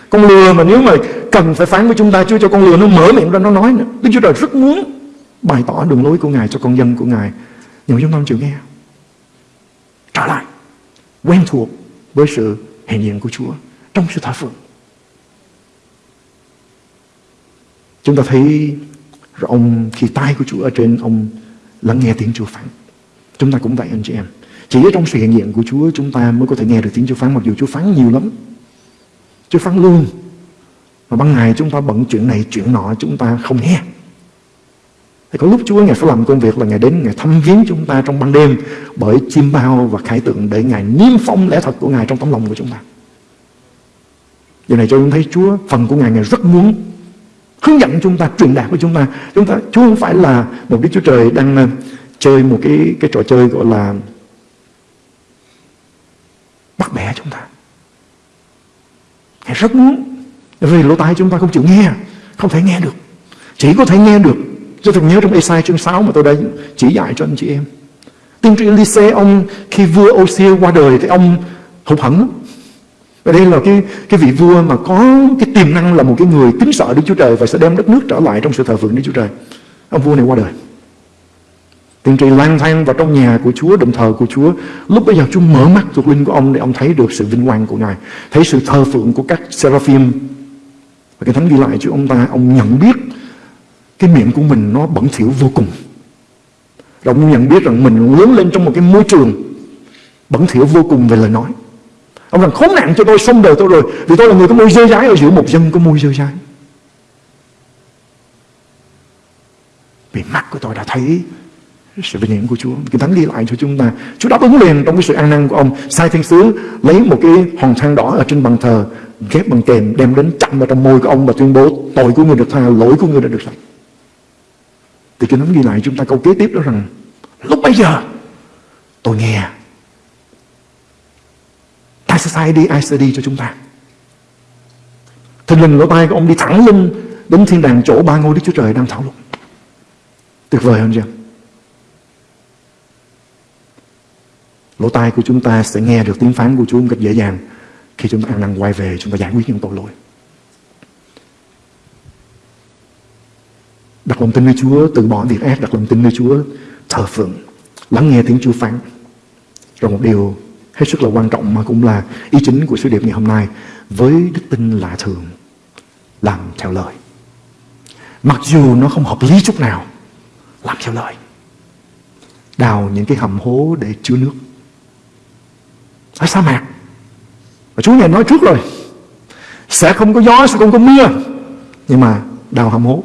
Con lừa mà nếu mà cần phải phán với chúng ta, Chúa cho con lừa nó mở miệng ra nó nói nữa. Đức Chúa Trời rất muốn bày tỏ đường lối của Ngài cho con dân của Ngài, nhưng mà chúng ta không chịu nghe. Trở lại, quen thuộc với sự hiện diện của Chúa trong sự thỏa phượng. Chúng ta thấy ông khi tay của Chúa ở trên, ông lắng nghe tiếng Chúa phán. Chúng ta cũng vậy, anh chị em. Chỉ ở trong sự hiện diện của Chúa, chúng ta mới có thể nghe được tiếng Chúa phán, mặc dù Chúa phán nhiều lắm. Chúa phán luôn. Mà ban ngày chúng ta bận chuyện này, chuyện nọ, chúng ta không nghe. Thì có lúc Chúa Ngài phải làm công việc là Ngài đến Ngài thăm viếng chúng ta trong ban đêm bởi chim bao và khải tượng để Ngài niêm phong lẽ thật của Ngài trong tấm lòng của chúng ta. Điều này cho chúng thấy Chúa, phần của Ngài Ngài rất muốn hướng dẫn chúng ta, truyền đạt với chúng ta. Chúng ta, Chúa không phải là một Đức Chúa Trời đang ờ, chơi một cái cái trò chơi gọi là bắt bẻ chúng ta. Ngài rất muốn vì lỗ tai chúng ta không chịu nghe, không thể nghe được. Chỉ có thể nghe được. Tôi thường nhớ trong Esai chương 6 mà tôi đã chỉ dạy cho anh chị em Tiên tri Elise ông khi vua Osia qua đời thì ông hụt hẫng và đây là cái cái vị vua mà có cái tiềm năng là một cái người kính sợ Đức Chúa Trời và sẽ đem đất nước trở lại trong sự thờ phượng Đức Chúa Trời. Ông vua này qua đời. Tiên tri lang thang vào trong nhà của Chúa, đồng thờ của Chúa. Lúc bây giờ Chúa mở mắt thuộc linh của ông để ông thấy được sự vinh quang của Ngài. Thấy sự thờ phượng của các seraphim. Và cái thánh ghi lại cho ông ta, ông nhận biết cái miệng của mình nó bẩn thỉu vô cùng. Rồi ông nhận biết rằng mình lớn lên trong một cái môi trường bẩn thỉu vô cùng về lời nói. Ông rằng, khốn nạn cho tôi, xong đời tôi rồi, Vì tôi là người có môi dơ dái ở giữa một dân có môi dơ dái Vì mắt của tôi đã thấy sự vinh hiển của Chúa Cái thánh ghi lại cho chúng ta, Chúa đáp ứng liền trong cái sự an năng của ông Sai thiên sứ lấy một cái hòn than đỏ Ở trên bàn thờ, ghép bằng kềm, Đem đến chặn vào trong môi của ông Và tuyên bố, tội của người được tha, Lỗi của người đã được sạch thì cái thánh ghi lại chúng ta câu kế tiếp đó rằng, Lúc bây giờ, tôi nghe ai sẽ sai đi, ai sẽ đi cho chúng ta? Thình lình lỗ tai của ông đi thẳng lên Đến thiên đàng chỗ ba ngôi Đức Chúa Trời đang thảo luận. Tuyệt vời hơn chưa Lỗ tai của chúng ta sẽ nghe được tiếng phán của Chúa một cách dễ dàng Khi chúng ta ăn năn quay về, Chúng ta giải quyết những tội lỗi. Đặt lòng tin nơi Chúa, Từ bỏ việc ác, Đặt lòng tin nơi Chúa, Thờ phượng, Lắng nghe tiếng Chúa phán. Rồi một điều hết sức là quan trọng mà cũng là ý chính của sứ điệp ngày hôm nay, với đức tin lạ thường, làm theo lời. Mặc dù nó không hợp lý chút nào, làm theo lời. Đào những cái hầm hố để chứa nước. Ở sa mạc. Và Chúa nhà nói trước rồi, sẽ không có gió, sẽ không có mưa. Nhưng mà đào hầm hố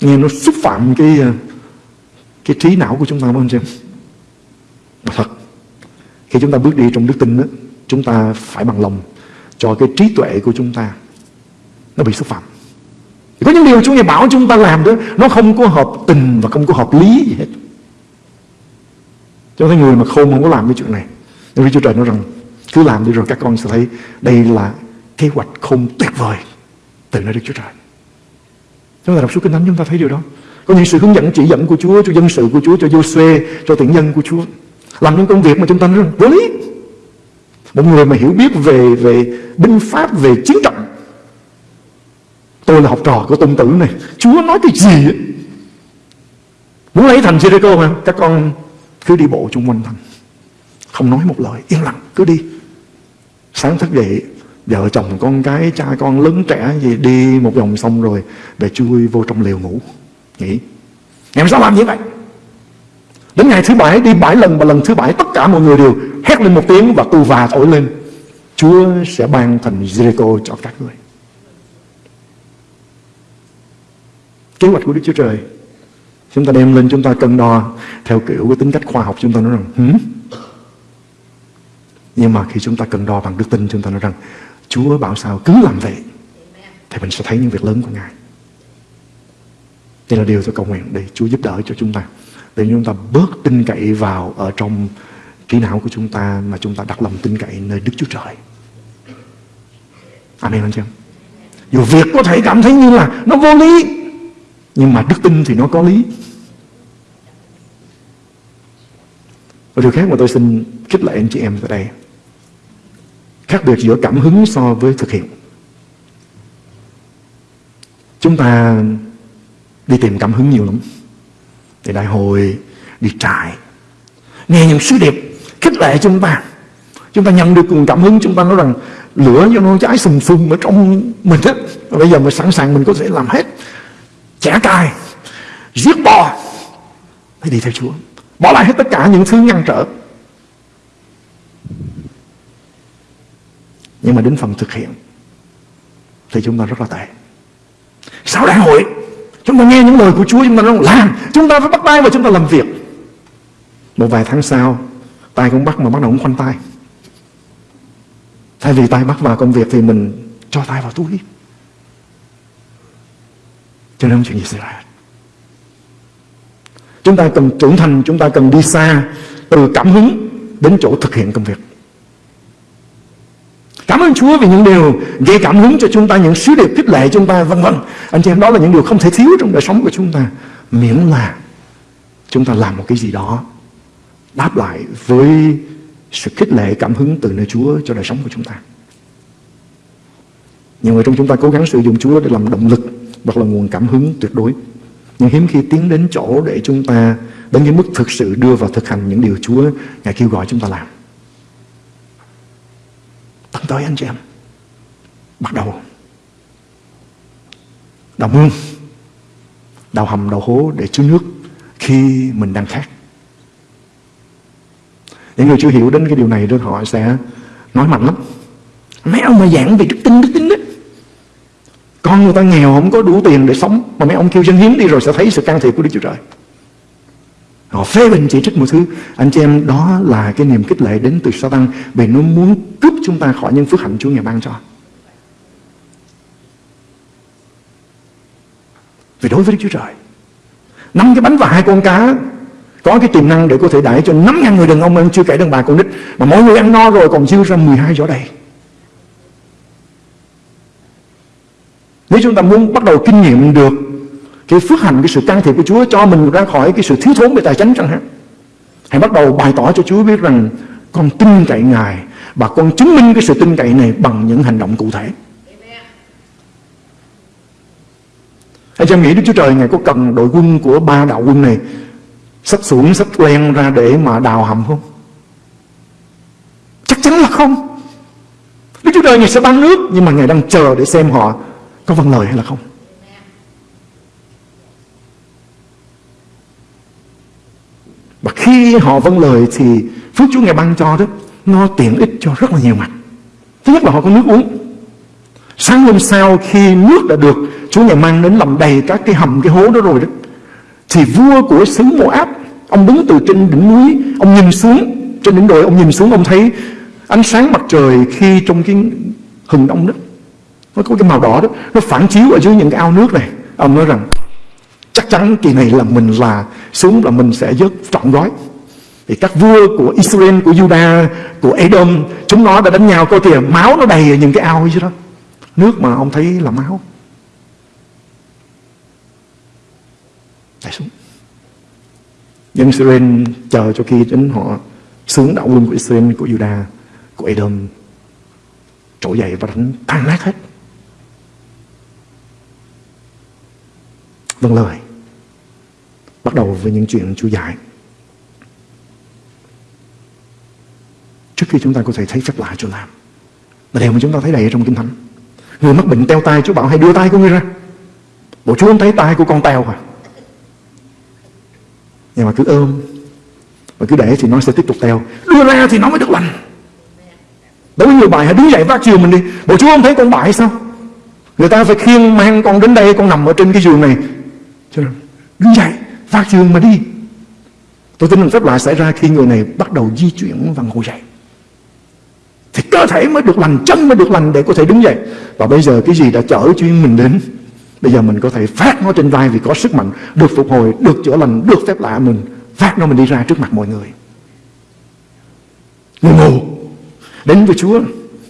nghe nó xúc phạm cái ờ, cái trí não của chúng ta không xem thật khi chúng ta bước đi trong đức tin đó, chúng ta phải bằng lòng cho cái trí tuệ của chúng ta nó bị xúc phạm. Có những điều Chúa Ngài bảo chúng ta làm đó nó không có hợp tình và không có hợp lý gì hết. Cho thấy người mà khôn không có làm cái chuyện này nhưng vì Chúa Trời nói rằng cứ làm đi rồi các con sẽ thấy đây là kế hoạch không tuyệt vời từ nơi Đức Chúa Trời chúng ta đọc suốt kinh thánh, chúng ta thấy điều đó. Có những sự hướng dẫn, chỉ dẫn của Chúa, cho dân sự của Chúa, cho Joshua cho tiện nhân của Chúa. Làm những công việc mà chúng ta rất vô lý. Một người mà hiểu biết về về binh pháp, về chiến trận. Tôi là học trò của tôn tử này. Chúa nói cái gì ấy? muốn lấy thành Jericho mà các con cứ đi bộ chung quanh thành không nói một lời, yên lặng, cứ đi. Sáng thức dậy vợ chồng con cái, cha con lớn trẻ gì, đi một vòng xong rồi về chui vô trong lều ngủ, nghỉ ngày sao làm như vậy Đến ngày thứ bảy, đi bảy lần và lần thứ bảy, tất cả mọi người đều hét lên một tiếng và tù và thổi lên. Chúa sẽ ban thành Jericho cho các người. Kế hoạch của Đức Chúa Trời Chúng ta đem lên chúng ta cân đo Theo kiểu của tính cách khoa học chúng ta nói rằng, Hử? Nhưng mà khi chúng ta cân đo bằng đức tin, Chúng ta nói rằng Chúa bảo sao cứ làm vậy Thì mình sẽ thấy những việc lớn của Ngài. Đây là điều tôi cầu nguyện Để Chúa giúp đỡ cho chúng ta, Để chúng ta bớt tin cậy vào Ở trong trí não của chúng ta Mà chúng ta đặt lòng tin cậy nơi Đức Chúa Trời. Amen, anh chị em. Dù việc có thể cảm thấy như là Nó vô lý, nhưng mà đức tin thì nó có lý. Và điều khác mà tôi xin khích lệ anh chị em tại đây Khác biệt giữa cảm hứng so với thực hiện. Chúng ta đi tìm cảm hứng nhiều lắm. Đi đại hội, đi trại Nghe những sứ điệp khích lệ chúng ta. Chúng ta nhận được nguồn cảm hứng Chúng ta nói rằng lửa cho nó cháy sùng sùng ở trong mình đó. Bây giờ mình sẵn sàng mình có thể làm hết. Chẻ cài giết bò hãy đi theo Chúa. Bỏ lại hết tất cả những thứ ngăn trở. Nhưng mà đến phần thực hiện, thì chúng ta rất là tệ. Sau đại hội, chúng ta nghe những lời của Chúa, chúng ta nói, làm, chúng ta phải bắt tay và chúng ta làm việc. Một vài tháng sau, tay cũng bắt mà bắt đầu cũng khoanh tay. Thay vì tay bắt vào công việc thì mình cho tay vào túi. Cho nên không chuyện gì xảy ra? Chúng ta cần trưởng thành, Chúng ta cần đi xa Từ cảm hứng đến chỗ thực hiện công việc. Cảm ơn Chúa vì những điều gây cảm hứng cho chúng ta, những sứ điệp khích lệ chúng ta, vân vân. Anh chị em đó là những điều không thể thiếu trong đời sống của chúng ta. Miễn là chúng ta làm một cái gì đó đáp lại với sự khích lệ cảm hứng từ nơi Chúa cho đời sống của chúng ta. Nhiều người trong chúng ta cố gắng sử dụng Chúa để làm động lực hoặc là nguồn cảm hứng tuyệt đối. Nhưng hiếm khi tiến đến chỗ để chúng ta đến cái mức thực sự đưa vào thực hành những điều Chúa Ngài kêu gọi chúng ta làm. Tận tới anh chị em. Bắt đầu. Đào mương. Đào hầm, đào hố để chứa nước khi mình đang khát. Những người chưa hiểu đến cái điều này rồi họ sẽ nói mạnh lắm. Mấy ông mà giảng về đức tin, đức tin đấy. Con người ta nghèo không có đủ tiền để sống Mà mấy ông kêu dân hiến đi rồi sẽ thấy sự can thiệp của Đức Chúa Trời Họ phê bình chỉ trích một thứ. Anh chị em, đó là cái niềm kích lệ đến từ Satan Vì nó muốn cướp chúng ta khỏi những phước hạnh Chúa Ngài ban cho. Vì đối với Đức Chúa Trời, năm cái bánh và hai con cá, Có cái tiềm năng để có thể đãi cho năm ngàn người đàn ông ăn Chưa kể đàn bà con nít. Mà mỗi người ăn no rồi còn dư ra 12 giỏ đầy. Nếu chúng ta muốn bắt đầu kinh nghiệm được cái phước hạnh, cái sự can thiệp của Chúa cho mình ra khỏi cái sự thiếu thốn về tài chính chẳng hạn. Hãy bắt đầu bày tỏ cho Chúa biết rằng con tin cậy Ngài và con chứng minh cái sự tin cậy này bằng những hành động cụ thể. hãy em nghĩ Đức Chúa Trời Ngài có cần đội quân của ba đạo quân này sắp xuống, sắp len ra để mà đào hầm không? Chắc chắn là không. Đức Chúa Trời Ngài sẽ ban nước nhưng mà Ngài đang chờ để xem họ có vâng lời hay là không Và khi họ vâng lời thì Phước Chúa Ngài ban cho đó, Nó tiện ích cho rất là nhiều mặt. Thứ nhất là họ có nước uống. Sáng hôm sau khi nước đã được Chúa Ngài mang đến làm đầy các cái hầm, cái hố đó rồi đó, Thì vua của xứ Moab, Ông đứng từ trên đỉnh núi, Ông nhìn xuống. Trên đỉnh đồi, ông nhìn xuống, Ông thấy ánh sáng mặt trời khi trong cái hừng đông đó. Nó có cái màu đỏ đó, nó phản chiếu ở dưới những cái ao nước này. Ông nói rằng chắc chắn kỳ này là mình là xuống là mình sẽ dớt trọn gói. Thì các vua của Israel, của Judah của Edom, chúng nó đã đánh nhau. Coi kìa máu nó đầy ở những cái ao dưới đó. Nước mà ông thấy là máu. Tại xuống. Dân Israel chờ cho khi đến họ xuống đạo quân của Israel, của Judah của Edom. Trỗi dậy và đánh tan nát hết. Vâng lời bắt đầu với những chuyện Chúa dạy trước khi chúng ta có thể thấy phép lạ Chúa làm là điều mà chúng ta thấy đầy ở trong Kinh Thánh. Người mắc bệnh teo tay Chúa bảo hãy đưa tay của người ra. Bộ Chúa không thấy tay của con teo à nhưng mà cứ ôm và cứ để thì nó sẽ tiếp tục teo. Đưa ra thì nó mới được lành. Đối với người bại hãy đứng dậy vác chiều mình đi. Bộ chúa không thấy con bại sao? Người ta phải khiêng mang con đến đây, con nằm ở trên cái giường này. Cho nên, đứng dậy phát dương mà đi. Tôi tin rằng phép lạ xảy ra khi người này bắt đầu di chuyển và ngồi dậy thì cơ thể mới được lành, chân mới được lành để có thể đứng dậy. Và bây giờ cái gì đã chở chuyên mình đến, bây giờ mình có thể phát nó trên vai vì có sức mạnh, được phục hồi, được chữa lành, được phép lạ mình, phát nó mình đi ra trước mặt mọi người. Người mù đến với Chúa.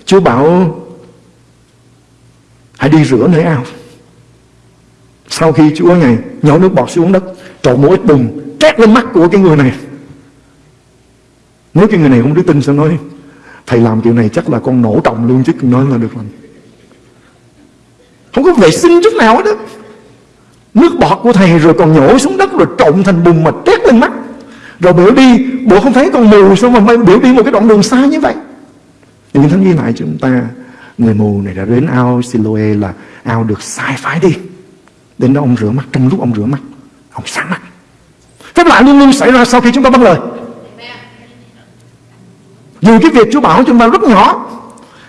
Chúa bảo, hãy đi rửa nơi ao sau khi Chúa Ngài nhỏ nước bọt xuống đất, trộn một ít bùn, trét lên mắt của cái người này. Nếu cái người này không đức tin sẽ nói? Thầy làm kiểu này chắc là con nổ trọng luôn chứ, nói là được làm không có vệ sinh chút nào hết đó nước bọt của thầy rồi còn nhổ xuống đất rồi trộn thành bùn mà trét lên mắt. Rồi biểu đi, bộ không thấy con mù sao mà biểu đi một cái đoạn đường xa như vậy? Nhưng thánh ghi lại chúng ta, người mù này đã đến ao Siloe là ao được sai phái đi đến đó ông rửa mắt, trong lúc ông rửa mắt, ông sáng mắt. Phép lạ luôn luôn xảy ra sau khi chúng ta bắt lời. Dù cái việc Chúa bảo chúng ta rất nhỏ,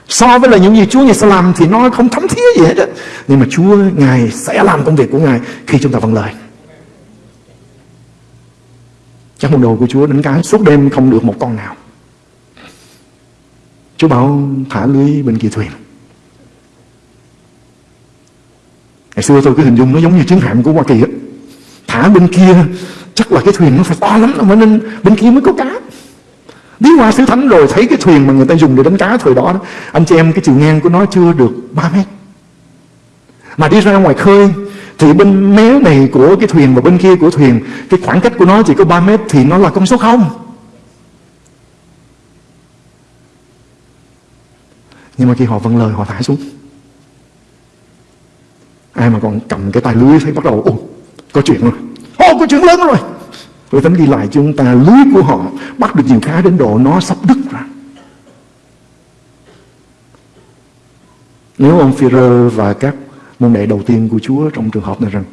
So với là những gì Chúa Ngài sẽ làm Thì nó không thấm thía gì hết đó. Nhưng mà Chúa, Ngài sẽ làm công việc của Ngài Khi chúng ta vâng lời. Chắc một đồ của Chúa đánh cá suốt đêm không được một con nào. Chúa bảo thả lưới bên kia thuyền. Ngày xưa tôi cứ hình dung nó giống như chiến hạm của Hoa Kỳ á. Thả bên kia Chắc là cái thuyền nó phải to lắm Mới nên bên kia mới có cá. Đi qua xứ thánh rồi thấy cái thuyền mà người ta dùng để đánh cá thời đó, đó Anh chị em cái chiều ngang của nó chưa được 3 mét. Mà đi ra ngoài khơi Thì bên mé này của cái thuyền và bên kia của thuyền Cái khoảng cách của nó chỉ có 3 mét Thì nó là con số 0 Nhưng mà khi họ vâng lời họ thả xuống. Ai mà còn cầm cái tay lưới thấy bắt đầu Ồ có chuyện rồi. Ồ có chuyện lớn rồi. Rồi thánh ghi lại cho chúng ta, lưới của họ Bắt được nhiều cá đến độ nó sắp đứt ra. Nếu ông Führer và các môn đệ đầu tiên của Chúa Trong trường hợp này rằng,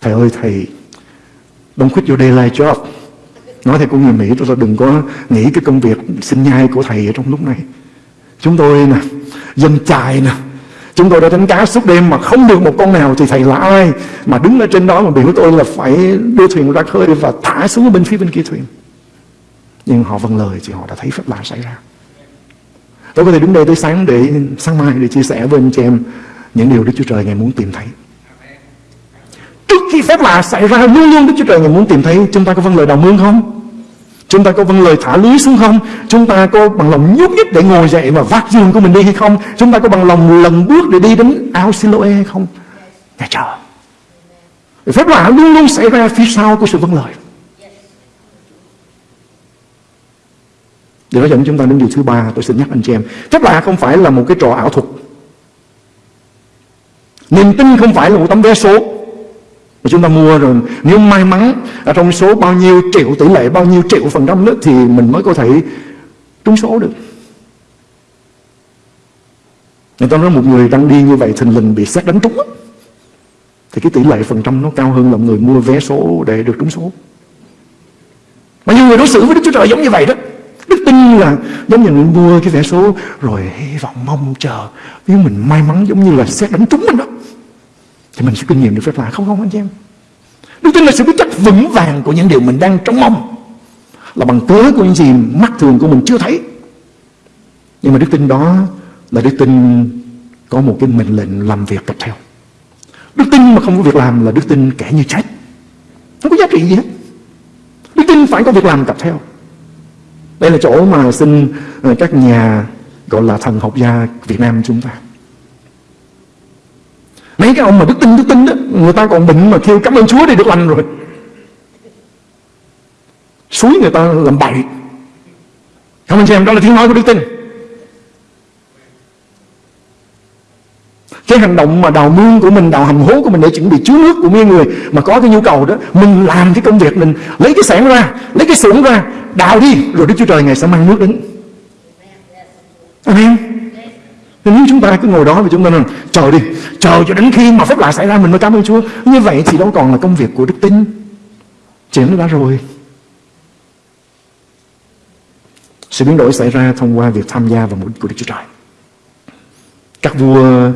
Thầy ơi, thầy Don't quit your daylight job Nói theo con người Mỹ, tôi đừng có nghĩ cái công việc sinh nhai của thầy ở trong lúc này. Chúng tôi nè, Dân chài nè Chúng tôi đã đánh cá suốt đêm mà không được một con nào Thì thầy là ai mà đứng ở trên đó Mà biểu tôi là phải đưa thuyền ra khơi Và thả xuống bên phía bên kia thuyền Nhưng họ vâng lời thì họ đã thấy phép lạ xảy ra Tôi có thể đứng đây tới sáng để, sáng mai để chia sẻ với anh chị em những điều Đức Chúa Trời Ngài muốn tìm thấy. Trước khi phép lạ xảy ra, luôn luôn Đức Chúa Trời Ngài muốn tìm thấy, chúng ta có vâng lời đồng mương không? Chúng ta có vâng lời thả lưới xuống không? Chúng ta có bằng lòng nhúc nhích để ngồi dậy và vác giường của mình đi hay không? Chúng ta có bằng lòng lần bước để đi đến ao Siloe hay không? Dạ, Ngài chờ. Phép lạ luôn luôn xảy ra phía sau của sự vâng lời. Điều đó dẫn chúng ta đến điều thứ ba, Tôi xin nhắc anh chị em Phép lạ không phải là một cái trò ảo thuật Niềm tin không phải là một tấm vé số mà chúng ta mua rồi. Nếu may mắn ở Trong số bao nhiêu triệu tỷ lệ, Bao nhiêu triệu phần trăm nữa Thì mình mới có thể trúng số được. Người ta nói một người đang đi như vậy Thình lình bị xét đánh trúng Thì cái tỷ lệ phần trăm nó cao hơn là người mua vé số để được trúng số. Mà nhiều người đối xử với Đức Chúa Trời giống như vậy đó. Đức tin là giống như người mua cái vé số Rồi hy vọng mong chờ. Nếu mình may mắn giống như là xét đánh trúng mình đó thì mình sẽ kinh nghiệm được phép lạ. Không không, anh chị em. Đức tin là sự biết chắc vững vàng Của những điều mình đang trông mong. Là bằng cớ của những gì mắt thường của mình chưa thấy. Nhưng mà đức tin đó Là đức tin có một cái mệnh lệnh làm việc tập theo. Đức tin mà không có việc làm là đức tin kẻ như chết. Không có giá trị gì hết. Đức tin phải có việc làm tập theo. Đây là chỗ mà xin ờ, các nhà gọi là thần học gia Việt Nam chúng ta. Mấy cái ông mà đức tin đức tin đó, người ta còn bệnh mà kêu cảm ơn Chúa để được lành rồi. Suối người ta làm bậy. không anh chị em, đó là tiếng nói của đức tin. Cái hành động mà đào mương của mình, đào hầm hố của mình để chuẩn bị chứa nước của mấy người mà có cái nhu cầu đó, mình làm cái công việc mình lấy cái sản ra, lấy cái xưởng ra, đào đi, rồi Đức Chúa Trời Ngài sẽ mang nước đến. Amen. Nên nếu chúng ta cứ ngồi đó và chúng ta nói chờ đi, chờ cho đến khi mà phép lạ xảy ra mình mới cảm ơn Chúa. Như vậy thì đâu còn là công việc của đức tin. Chuyện nó đã rồi. Sự biến đổi xảy ra thông qua việc tham gia vào mục đích của Đức Chúa Trời. Các vua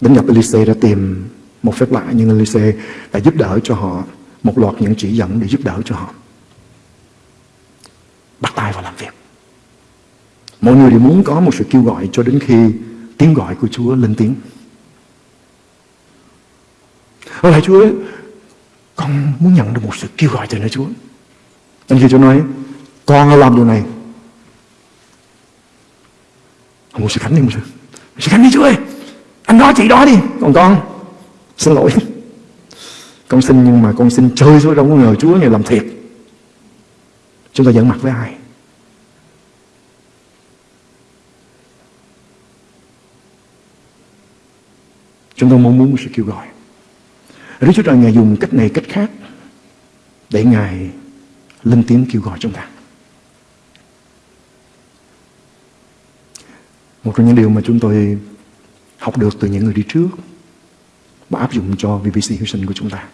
đến gặp Elise đã tìm một phép lạ nhưng Elise đã giúp đỡ cho họ một loạt những chỉ dẫn để giúp đỡ cho họ. Bắt tay vào làm việc. Mọi người đều muốn có một sự kêu gọi cho đến khi tiếng gọi của Chúa lên tiếng. Ở lại Chúa con muốn nhận được một sự kêu gọi từ nơi Chúa. Anh kia Chúa nói, con làm điều này. Một sự khánh đi, một sự, sự khánh đi Chúa ơi. Anh đó chị đó đi. Còn con, xin lỗi. Con xin nhưng mà con xin chơi thôi đâu có ngờ Chúa ngày làm thiệt. Chúng ta giận mặt với ai? Chúng tôi mong muốn sự kêu gọi. Đức Chúa Trời Ngài dùng cách này cách khác để Ngài lên tiếng kêu gọi chúng ta. Một trong những điều mà chúng tôi học được từ những người đi trước và áp dụng cho VBC Houston của chúng ta,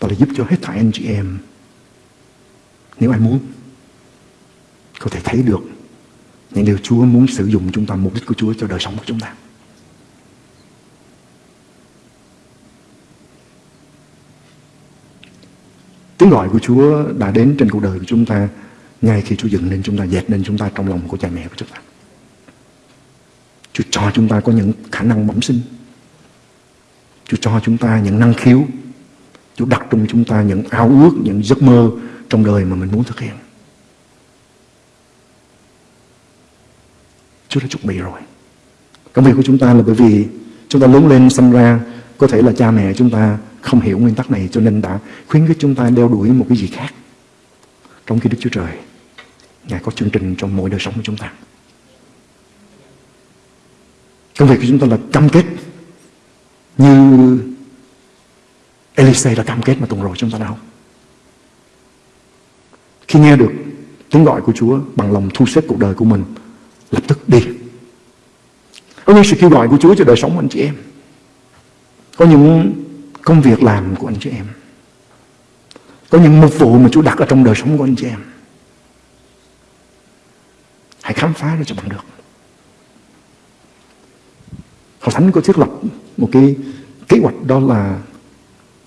đó là giúp cho hết thảy anh chị em, nếu ai muốn, có thể thấy được những điều Chúa muốn sử dụng chúng ta, mục đích của Chúa cho đời sống của chúng ta. Tiếng gọi của Chúa đã đến trên cuộc đời của chúng ta ngay khi Chúa dựng nên chúng ta, dệt nên chúng ta trong lòng của cha mẹ của chúng ta. Chúa cho chúng ta có những khả năng bẩm sinh. Chúa cho chúng ta những năng khiếu. Chúa đặt trong chúng ta những ao ước, những giấc mơ trong đời mà mình muốn thực hiện. Chúa đã chuẩn bị rồi. Công việc của chúng ta là bởi vì chúng ta lớn lên sinh ra có thể là cha mẹ chúng ta không hiểu nguyên tắc này cho nên đã khuyến khích chúng ta đeo đuổi một cái gì khác. Trong khi Đức Chúa Trời Ngài có chương trình trong mỗi đời sống của chúng ta. Công việc của chúng ta là cam kết như Elise đã cam kết mà tuần rồi chúng ta đã Khi nghe được tiếng gọi của Chúa bằng lòng thu xếp cuộc đời của mình, lập tức đi. Có là sự kêu gọi của Chúa cho đời sống của anh chị em. Có những công việc làm của anh chị em. Có những mục vụ mà Chúa đặt ở trong đời sống của anh chị em. Hãy khám phá ra cho bằng được. Hội Thánh có thiết lập một cái kế hoạch đó là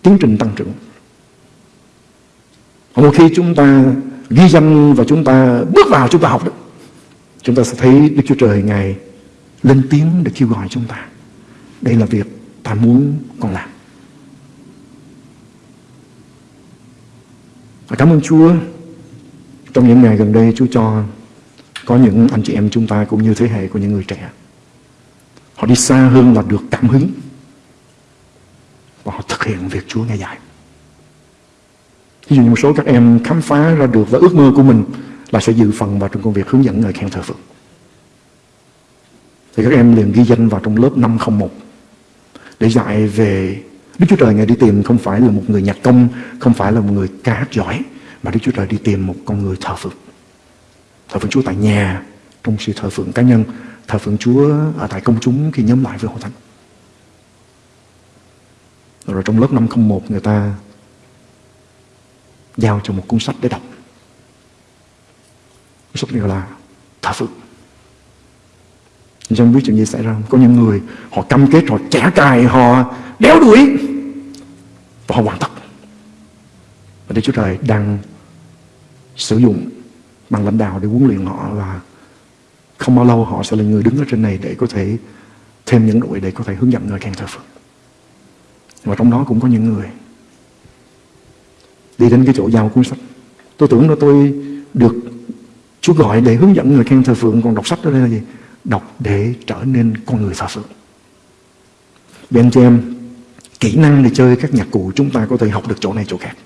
tiến trình tăng trưởng. Một khi chúng ta ghi danh và chúng ta bước vào chúng ta học được, chúng ta sẽ thấy Đức Chúa Trời Ngài lên tiếng để kêu gọi chúng ta. Đây là việc ta muốn còn làm. Và cảm ơn Chúa. Trong những ngày gần đây, Chúa cho có những anh chị em chúng ta cũng như thế hệ của những người trẻ. Họ đi xa hơn là được cảm hứng. Và họ thực hiện việc Chúa nghe dạy. Ví dụ như một số các em khám phá ra được và ước mơ của mình Là sẽ dự phần vào trong công việc hướng dẫn người khen thờ phượng. Thì các em liền ghi danh vào trong lớp 501 để dạy về Đức Chúa Trời Ngài đi tìm không phải là một người nhạc công, Không phải là một người ca hát giỏi, Mà Đức Chúa Trời đi tìm một con người thờ phượng Thờ phượng Chúa tại nhà, Trong sự thờ phượng cá nhân, thờ phượng Chúa ở tại công chúng khi nhóm lại với hội thánh. Rồi trong lớp 501 người ta giao cho một cuốn sách để đọc. Cuốn sách này là thờ phượng. Chẳng biết chuyện gì xảy ra không? Có những người họ cam kết, họ trả cài, họ đéo đuổi và họ hoàn tất. Và Đức Chúa Trời đang sử dụng bằng lãnh đạo để huấn luyện họ và không bao lâu họ sẽ là người đứng ở trên này để có thể thêm những đội để có thể hướng dẫn người khen thờ Phật. Và trong đó cũng có những người đi đến cái chỗ giao cuốn sách. Tôi tưởng là tôi được Chúa gọi để hướng dẫn người khen thờ phượng Còn đọc sách đó đây là gì? Đọc để trở nên con người thờ phượng Vì anh chị em, Kỹ năng để chơi các nhạc cụ Chúng ta có thể học được chỗ này chỗ khác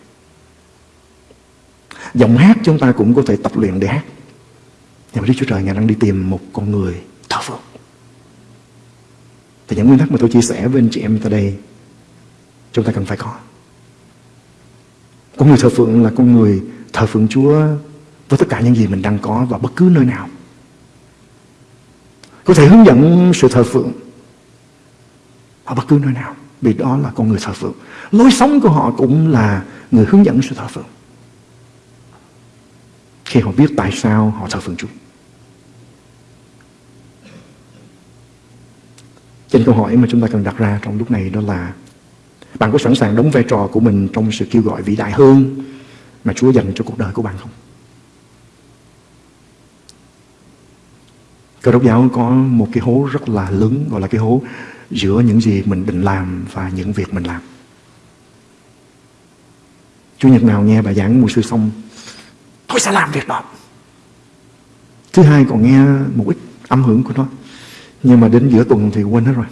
Giọng hát chúng ta cũng có thể tập luyện để hát nhưng mà Đức Chúa Trời, Ngài đang đi tìm một con người thờ phượng. Thì những nguyên tắc mà tôi chia sẻ với anh chị em tại đây, chúng ta cần phải có. Con người thờ phượng là con người thờ phượng Chúa với tất cả những gì mình đang có và bất cứ nơi nào. Có thể hướng dẫn sự thờ phượng ở bất cứ nơi nào, vì đó là con người thờ phượng. Lối sống của họ cũng là người hướng dẫn sự thờ phượng. Khi họ biết tại sao họ thờ phượng Chúa. Trên câu hỏi mà chúng ta cần đặt ra trong lúc này đó là, bạn có sẵn sàng đóng vai trò của mình trong sự kêu gọi vĩ đại hơn mà Chúa dành cho cuộc đời của bạn không? Cơ đốc giáo có một cái hố rất là lớn, gọi là cái hố giữa những gì mình định làm và những việc mình làm. Chủ nhật nào nghe bài giảng mùa sư xong, Tôi sẽ làm việc đó Thứ hai còn nghe một ít âm hưởng của nó, Nhưng mà đến giữa tuần thì quên hết rồi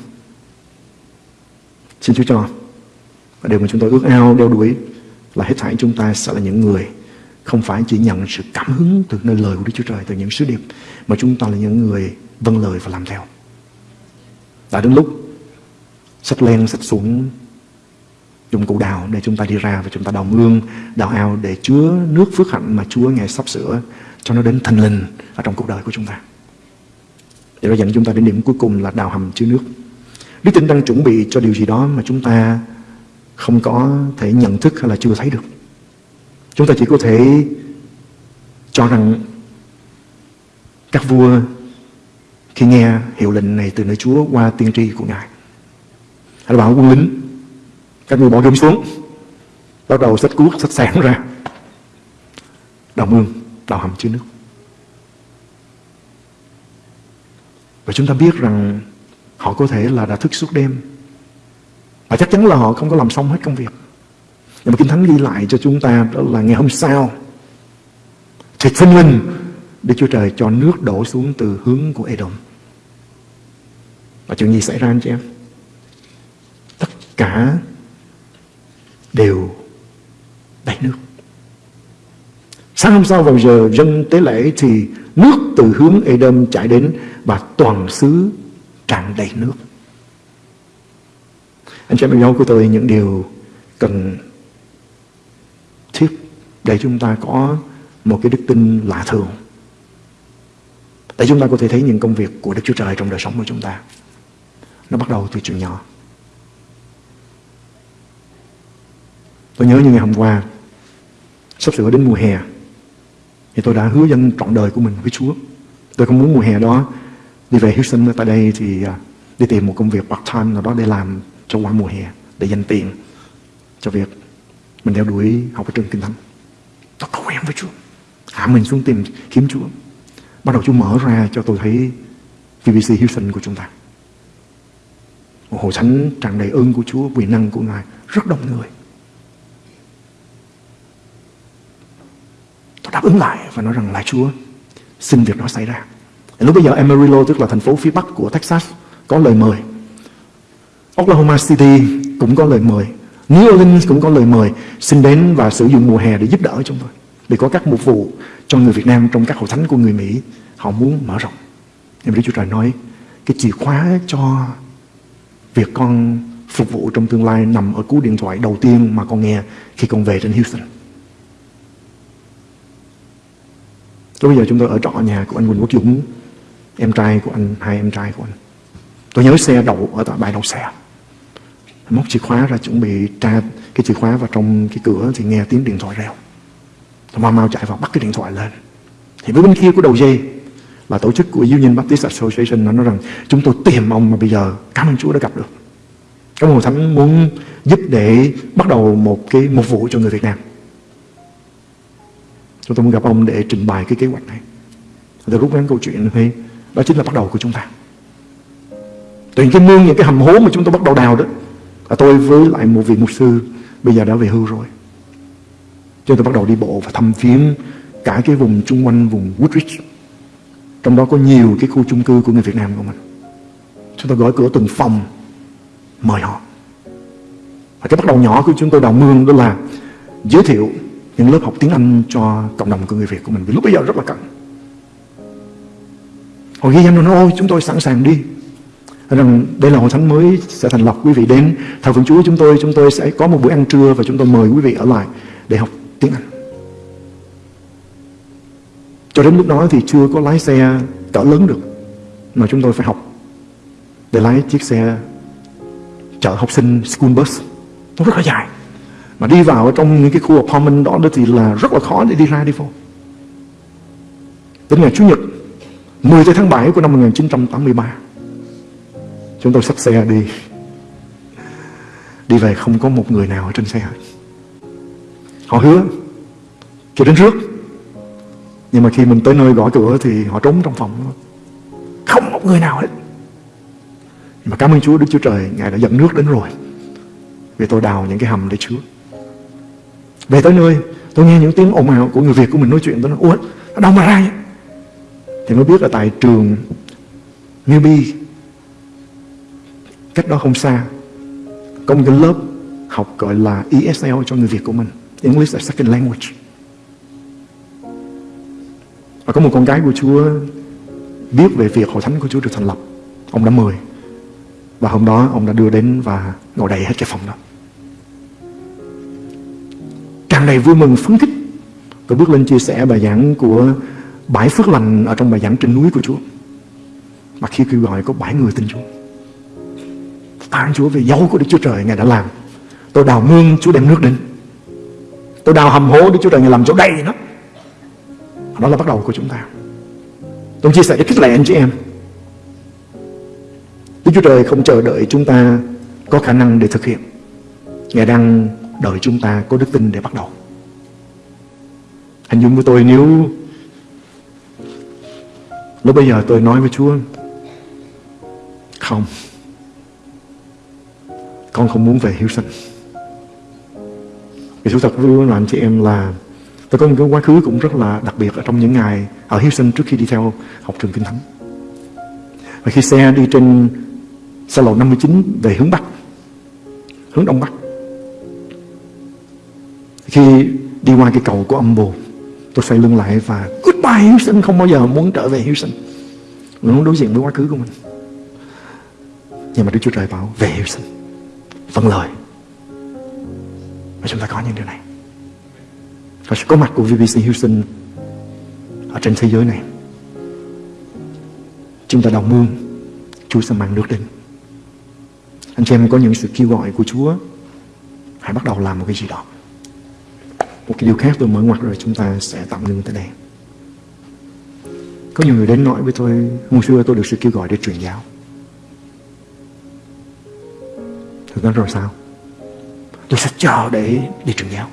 Xin Chúa cho, Và điều mà chúng tôi ước ao, đeo đuổi Là hết thảy chúng ta sẽ là những người không phải chỉ nhận sự cảm hứng Từ nơi lời của Đức Chúa Trời Từ những sứ điệp Mà chúng ta là những người vâng lời và làm theo Đã đến lúc Sách len, sách xuống dụng cụ đào để chúng ta đi ra và chúng ta đào mương, đào ao để chứa nước phước hạnh mà Chúa Ngài sắp sửa cho nó đến thành linh ở trong cuộc đời của chúng ta. Để nó dẫn chúng ta đến điểm cuối cùng là đào hầm chứa nước. Đức tin đang chuẩn bị cho điều gì đó mà chúng ta không có thể nhận thức hay là chưa thấy được. Chúng ta chỉ có thể cho rằng các vua khi nghe hiệu lệnh này từ nơi Chúa qua tiên tri của Ngài. Hay là bảo quân lính, các người bỏ gươm xuống, bắt đầu sách cuốc sách sản ra. Đào mương, đào hầm chứa nước. Và chúng ta biết rằng họ có thể là đã thức suốt đêm. Và chắc chắn là họ không có làm xong hết công việc nhưng mà Kinh Thánh ghi lại cho chúng ta đó là ngày hôm sau thịt sinh linh Đức Chúa Trời cho nước đổ xuống từ hướng của Edom và chuyện gì xảy ra anh chị em tất cả đều đầy nước. Sáng hôm sau vào giờ dân tế lễ thì nước từ hướng Edom chảy đến và toàn xứ tràn đầy nước. Anh chị em yêu của tôi, những điều cần để chúng ta có một cái đức tin lạ thường. Để chúng ta có thể thấy những công việc của Đức Chúa Trời trong đời sống của chúng ta. Nó bắt đầu từ chuyện nhỏ. Tôi nhớ như ngày hôm qua, Sắp sửa đến mùa hè, Thì tôi đã hứa dân trọn đời của mình với Chúa Tôi không muốn mùa hè đó Đi về Houston, tại đây thì à, Đi tìm một công việc part-time nào đó để làm Cho qua mùa hè, Để dành tiền cho việc Mình đeo đuổi học ở trường Kinh Thánh Tôi với Chúa Hạ mình xuống tìm kiếm Chúa Bắt đầu Chúa mở ra cho tôi thấy VBC Houston của chúng ta Một hội thánh tràn đầy ơn của Chúa, Quyền năng của Ngài, Rất đông người Tôi đáp ứng lại và nói rằng là Chúa, xin việc đó xảy ra. Lúc bây giờ Amarillo, tức là thành phố phía bắc của Texas, có lời mời. Oklahoma City cũng có lời mời. New Orleans cũng có lời mời xin đến và sử dụng mùa hè để giúp đỡ chúng tôi. Để có các mục vụ cho người Việt Nam trong các hội thánh của người Mỹ họ muốn mở rộng. Nhưng Đức Chúa Trời nói cái chìa khóa cho việc con phục vụ trong tương lai nằm ở cú điện thoại đầu tiên mà con nghe khi con về trên Houston. Lúc bây giờ chúng tôi ở trọ nhà của anh Quỳnh Quốc Dũng Em trai của anh, hai em trai của anh Tôi nhớ xe đậu ở tại bãi đậu xe Móc chìa khóa ra chuẩn bị tra cái chìa khóa vào trong cái cửa Thì nghe tiếng điện thoại reo Tôi mau mau chạy vào bắt cái điện thoại lên Thì với bên kia của đầu dây Là tổ chức của Union Baptist Association Nó nói rằng chúng tôi tìm ông mà bây giờ Cảm ơn Chúa đã gặp được Các hội thánh muốn giúp để bắt đầu một cái một vụ cho người Việt Nam Chúng tôi muốn gặp ông để trình bày cái kế hoạch này. Từ rút ngắn câu chuyện thì đó chính là bắt đầu của chúng ta. Từ những cái mương, những cái hầm hố mà chúng tôi bắt đầu đào đó. là tôi với lại một vị mục sư bây giờ đã về hưu rồi. Chúng tôi bắt đầu đi bộ và thăm viếng cả cái vùng chung quanh vùng Woodridge. Trong đó có nhiều cái khu chung cư của người Việt Nam của mình. Chúng tôi gõ cửa từng phòng, mời họ. Và cái bắt đầu nhỏ của chúng tôi đào mương đó là giới thiệu những lớp học tiếng Anh cho cộng đồng của người Việt của mình vì lúc bây giờ rất là cần họ ghi danh rồi nói, ôi, chúng tôi sẵn sàng đi rằng đây là hội thánh mới sẽ thành lập, quý vị đến thờ phượng Chúa chúng tôi chúng tôi sẽ có một buổi ăn trưa và chúng tôi mời quý vị ở lại để học tiếng Anh. Cho đến lúc đó thì chưa có lái xe cỡ lớn được, mà chúng tôi phải học để lái chiếc xe chở học sinh school bus. Nó rất là dài, mà đi vào trong những cái khu apartment đó thì là rất là khó để đi ra đi vô. Đến ngày Chủ nhật 10 tháng 7 của năm 1983 Chúng tôi xách xe đi. Đi về không có một người nào ở trên xe hết. Họ hứa Cho đến trước Nhưng mà khi mình tới nơi gõ cửa Thì họ trốn trong phòng. Không một người nào hết. Nhưng mà cảm ơn Chúa, Đức Chúa Trời, Ngài đã dẫn nước đến rồi. Vì tôi đào những cái hầm để chứa. Về tới nơi, Tôi nghe những tiếng ồn ào của người Việt của mình nói chuyện. Tôi nói, Ủa đâu mà ra vậy? Thì mới biết là tại trường Newbie Cách đó không xa, Có một cái lớp học gọi là ESL cho người Việt của mình. English as Second Language. Và có một con gái của Chúa Biết về việc hội thánh của Chúa được thành lập. Ông đã mời. Và hôm đó ông đã đưa đến và ngồi đầy hết cái phòng đó. Càng đầy vui mừng, phấn khích, Tôi bước lên chia sẻ bài giảng của Bãi phước lành ở trong bài giảng trên núi của Chúa. Mà khi kêu gọi có bảy người tin Chúa. Tạ Chúa về dấu của Đức Chúa Trời, Ngài đã làm. Tôi đào mương, Chúa đem nước đến. Tôi đào hầm hố Đức Chúa Trời Ngài làm chỗ đầy nó. Đó là bắt đầu của chúng ta. Tôi chia sẻ để khích lệ anh chị em. Đức Chúa Trời không chờ đợi chúng ta Có khả năng để thực hiện. Ngài đang đợi chúng ta có đức tin để bắt đầu. Hình dung với tôi nếu Lúc bây giờ tôi nói với Chúa, Không. Con không muốn về Hiếu Sinh. Vì thú thật với anh chị em là Tôi có một cái quá khứ cũng rất là đặc biệt Ở trong những ngày ở Hiếu Sinh trước khi đi theo học trường Kinh Thánh. Và khi xe đi trên Xa lộ 59 về hướng Bắc, Hướng Đông Bắc, Khi đi qua cái cầu của âm bồ, Tôi xoay lưng lại và Goodbye Hiếu Sinh Không bao giờ muốn trở về Hiếu Sinh Mình muốn đối diện với quá khứ của mình. Nhưng mà Đức Chúa Trời bảo, Về Hiếu Sinh Vâng lời. Và chúng ta có những điều này. Và sự có mặt của VBC Houston Ở trên thế giới này, Chúng ta đồng mương Chúa sẽ mang nước đến. Anh chị em có những sự kêu gọi của Chúa, Hãy bắt đầu làm một cái gì đó. Một cái điều khác tôi mở ngoặt rồi chúng ta sẽ tạm ngưng tới đây. Có nhiều người đến nói với tôi Hôm xưa tôi được sự kêu gọi để truyền giáo. Thực ra rồi sao? Tôi sẽ chờ để đi truyền giáo.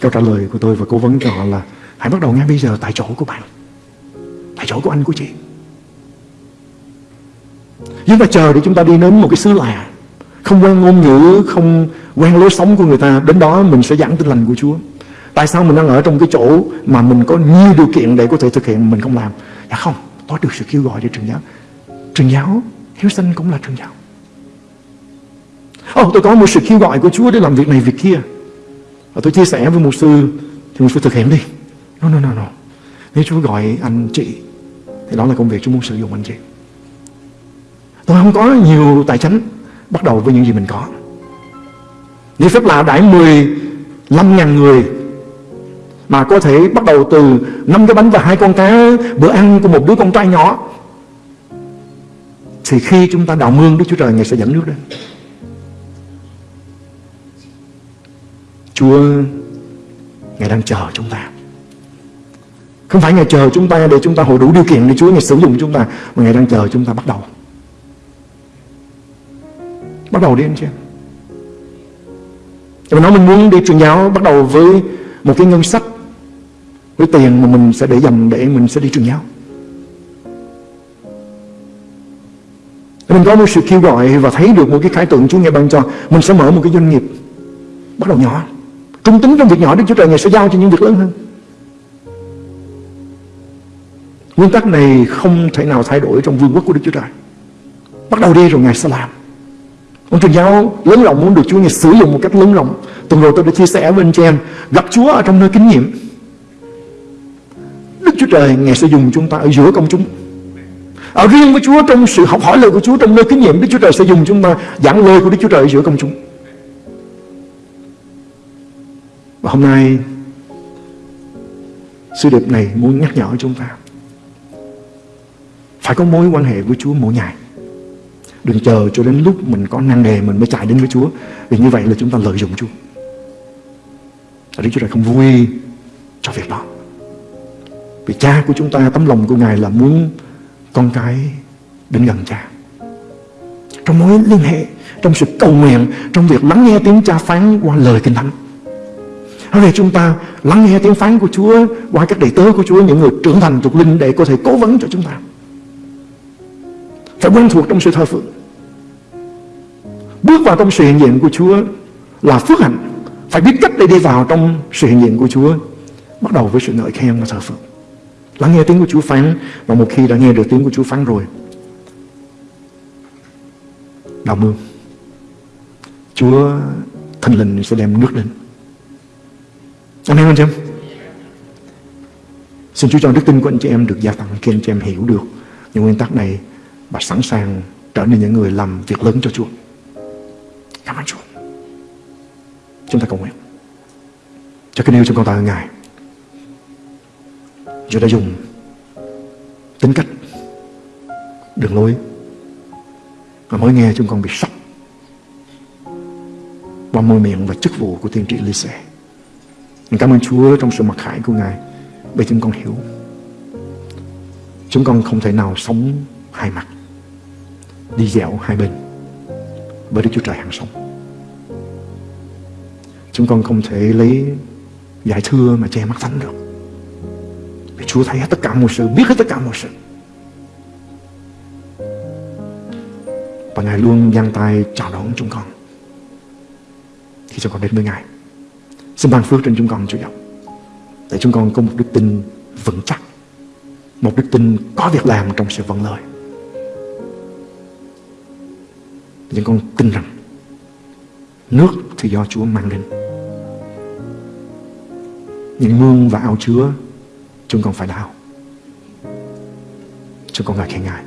Câu trả lời của tôi và cố vấn cho họ là Hãy bắt đầu ngay bây giờ tại chỗ của bạn. Tại chỗ của anh của chị. Chúng ta chờ để chúng ta đi đến một cái xứ lạ. Không quen ngôn ngữ Không quen lối sống của người ta. Đến đó mình sẽ giảng tin lành của Chúa. Tại sao mình đang ở trong cái chỗ Mà mình có nhiều điều kiện để có thể thực hiện Mình không làm? Dạ không, tôi được sự kêu gọi để truyền giáo. Truyền giáo, hiếu sinh cũng là truyền giáo. Ô, oh, tôi có một sự kêu gọi của Chúa để làm việc này việc kia. Và tôi chia sẻ với một sư Thì một sư thực hiện đi. No, no, no, no. Nếu Chúa gọi anh chị Thì đó là công việc Chúa muốn sử dụng anh chị. Tôi không có nhiều tài chính, Bắt đầu với những gì mình có. Như phép lạ đãi 15.000 người Mà có thể bắt đầu từ năm cái bánh và hai con cá Bữa ăn của một đứa con trai nhỏ Thì khi chúng ta đào mương Đức Chúa Trời Ngài sẽ dẫn nước lên. Chúa, Ngài đang chờ chúng ta. Không phải Ngài chờ chúng ta để chúng ta hội đủ điều kiện để Chúa Ngài sử dụng chúng ta, Mà Ngài đang chờ chúng ta bắt đầu. Bắt đầu đi, anh chị em. Nói mình muốn đi truyền giáo, Bắt đầu với một cái ngân sách, Với tiền mà mình sẽ để dành Để mình sẽ đi truyền giáo. Mình có một sự kêu gọi Và thấy được một cái khái tượng Chúa Ngài ban cho, Mình sẽ mở một cái doanh nghiệp Bắt đầu nhỏ. Trung tính trong việc nhỏ Đức Chúa Trời Ngài sẽ giao cho những việc lớn hơn. Nguyên tắc này không thể nào thay đổi trong vương quốc của Đức Chúa Trời. Bắt đầu đi rồi Ngài sẽ làm. Ông truyền giáo lớn rộng muốn được Chúa Ngài sử dụng một cách lớn rộng Tuần rồi tôi đã chia sẻ với anh chị em, Gặp Chúa ở trong nơi kinh nghiệm. Đức Chúa Trời Ngài sẽ dùng chúng ta ở giữa công chúng. Ở riêng với Chúa trong sự học hỏi lời của Chúa Trong nơi kinh nghiệm, Đức Chúa Trời sẽ dùng chúng ta giảng lời của Đức Chúa Trời ở giữa công chúng. Và hôm nay Sư điệp này muốn nhắc nhở chúng ta. Phải có mối quan hệ với Chúa mỗi ngày. Đừng chờ cho đến lúc mình có năng đề Mình mới chạy đến với Chúa. Vì như vậy là chúng ta lợi dụng Chúa. Đức Chúa Trời không vui cho việc đó. Vì cha của chúng ta Tấm lòng của Ngài là muốn Con cái đến gần cha. Trong mối liên hệ, trong sự cầu nguyện, trong việc lắng nghe tiếng cha phán qua lời kinh thánh. Hãy để chúng ta lắng nghe tiếng phán của Chúa qua các đệ tớ của Chúa, những người trưởng thành thuộc linh để có thể cố vấn cho chúng ta. Phải quen thuộc trong sự thờ phượng. Bước vào trong sự hiện diện của Chúa là phước hạnh. Phải biết cách để đi vào trong sự hiện diện của Chúa. Bắt đầu với sự ngợi khen và thờ phượng. Lắng nghe tiếng của Chúa phán và một khi đã nghe được tiếng của Chúa phán rồi, đào mương, Chúa thần linh sẽ đem nước lên. Amen anh chị em? Xin Chúa cho đức tin của anh chị em được gia tăng khi anh chị em hiểu được những nguyên tắc này và sẵn sàng trở nên những người làm việc lớn cho Chúa. Cảm ơn Chúa. Chúng ta cầu nguyện. Cho cái yêu chúng con ta Ngài. Chúa đã dùng tính cách, đường lối và mới nghe chúng con bị sốc qua môi miệng và chức vụ của tiên tri Lise mình Cảm ơn Chúa trong sự mặc khải của Ngài bởi chúng con hiểu. Chúng con không thể nào sống hai mặt, đi dạo hai bên bởi Đức Chúa Trời hàng sống. Chúng con không thể lấy giải thưa mà che mắt thánh được. Vì Chúa thấy hết tất cả mọi sự, biết hết tất cả mọi sự. Và Ngài luôn giang tay chào đón chúng con khi chúng con đến với Ngài. Xin ban phước trên chúng con, Chúa Giọng Để chúng con có một đức tin vững chắc. Một đức tin có việc làm trong sự vâng lời. Chúng con tin rằng nước thì do Chúa mang đến. Những mương và ao chứa chúng con phải đào. Chúng con ngợi khen Ngài.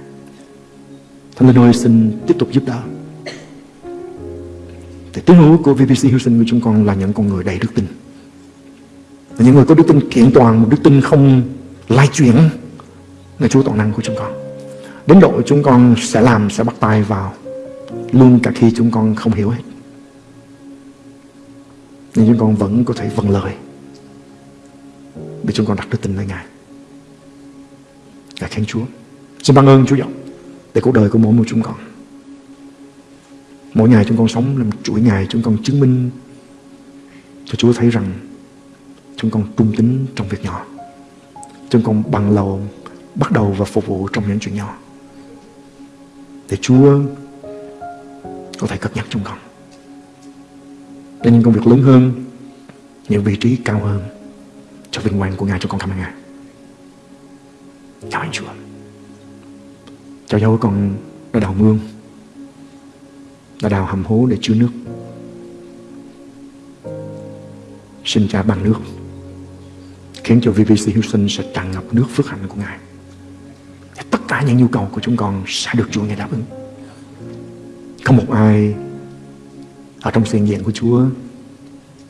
Thánh Linh ơi, xin tiếp tục giúp đỡ. Thì tiếng hữu của VBC Houston của chúng con là những con người đầy đức tin. Là những người có đức tin kiện toàn, một đức tin không lai chuyển ngài Chúa toàn năng của chúng con. Đến độ chúng con sẽ làm, sẽ bắt tay vào luôn cả khi chúng con không hiểu hết. Nhưng chúng con vẫn có thể vâng lời để chúng con đặt đức tin nơi Ngài. Ngài khen Chúa. Xin ban ơn Chúa giọng để cuộc đời của mỗi một chúng con. Mỗi ngày chúng con sống làm chuỗi ngày chúng con chứng minh cho Chúa thấy rằng chúng con trung tín trong việc nhỏ. Chúng con bằng lòng bắt đầu và phục vụ trong những chuyện nhỏ. Để Chúa có thể cất nhắc chúng con. Để những công việc lớn hơn, những vị trí cao hơn cho vinh quang của Ngài cho con cảm ơn Ngài. Chào anh Chúa. Chào dấu con đã đào mương, và đào hầm hố để chứa nước. Xin cha bằng nước, khiến cho VVC Houston sẽ tràn ngập nước phước hạnh của Ngài. Và tất cả những nhu cầu của chúng con sẽ được Chúa Ngài đáp ứng. Không một ai ở trong sự diện của Chúa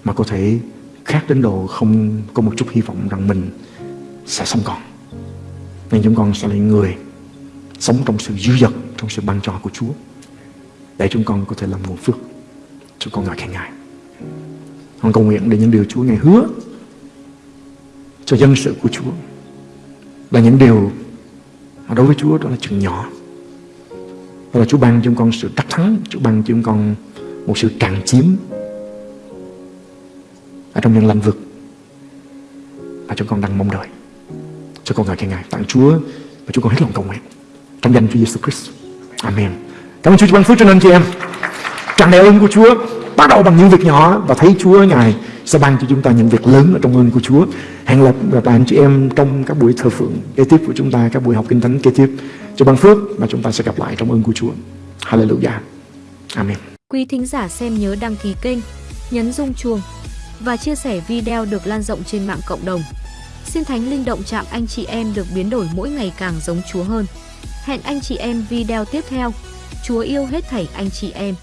mà có thể khác đến độ không có một chút hy vọng rằng mình sẽ sống còn. Nên chúng con sẽ là người sống trong sự dư dật, trong sự ban cho của Chúa. Để chúng con có thể làm nguồn phước. Chúng con ngợi khen Ngài. Con cầu nguyện để những điều Chúa Ngài hứa cho dân sự của Chúa là những điều mà đối với Chúa đó là chừng nhỏ. Đó là Chúa ban cho chúng con sự đắc thắng, Chúa ban cho chúng con một sự tràn chiếm ở trong những lãnh vực mà chúng con đang mong đợi. Cho con ngợi khen Ngài, tặng Chúa và chúng con hết lòng cầu nguyện trong danh Chúa Giêsu Christ. Amen. Cảm ơn Chúa ban phước cho anh chị em. Tràn đầy ơn của Chúa bắt đầu bằng những việc nhỏ và thấy Chúa Ngài sẽ ban cho chúng ta những việc lớn ở trong ơn của Chúa. Hẹn gặp lại anh chị em trong các buổi thờ phượng kế tiếp của chúng ta, các buổi học kinh thánh kế tiếp. Chúa ban phước và chúng ta sẽ gặp lại trong ơn của Chúa. Hallelujah. Amen. Quý thính giả xem nhớ đăng ký kênh, nhấn rung chuông và chia sẻ video được lan rộng trên mạng cộng đồng. Xin Thánh Linh động chạm anh chị em được biến đổi mỗi ngày càng giống Chúa hơn. Hẹn anh chị em video tiếp theo. Chúa yêu hết thảy anh chị em.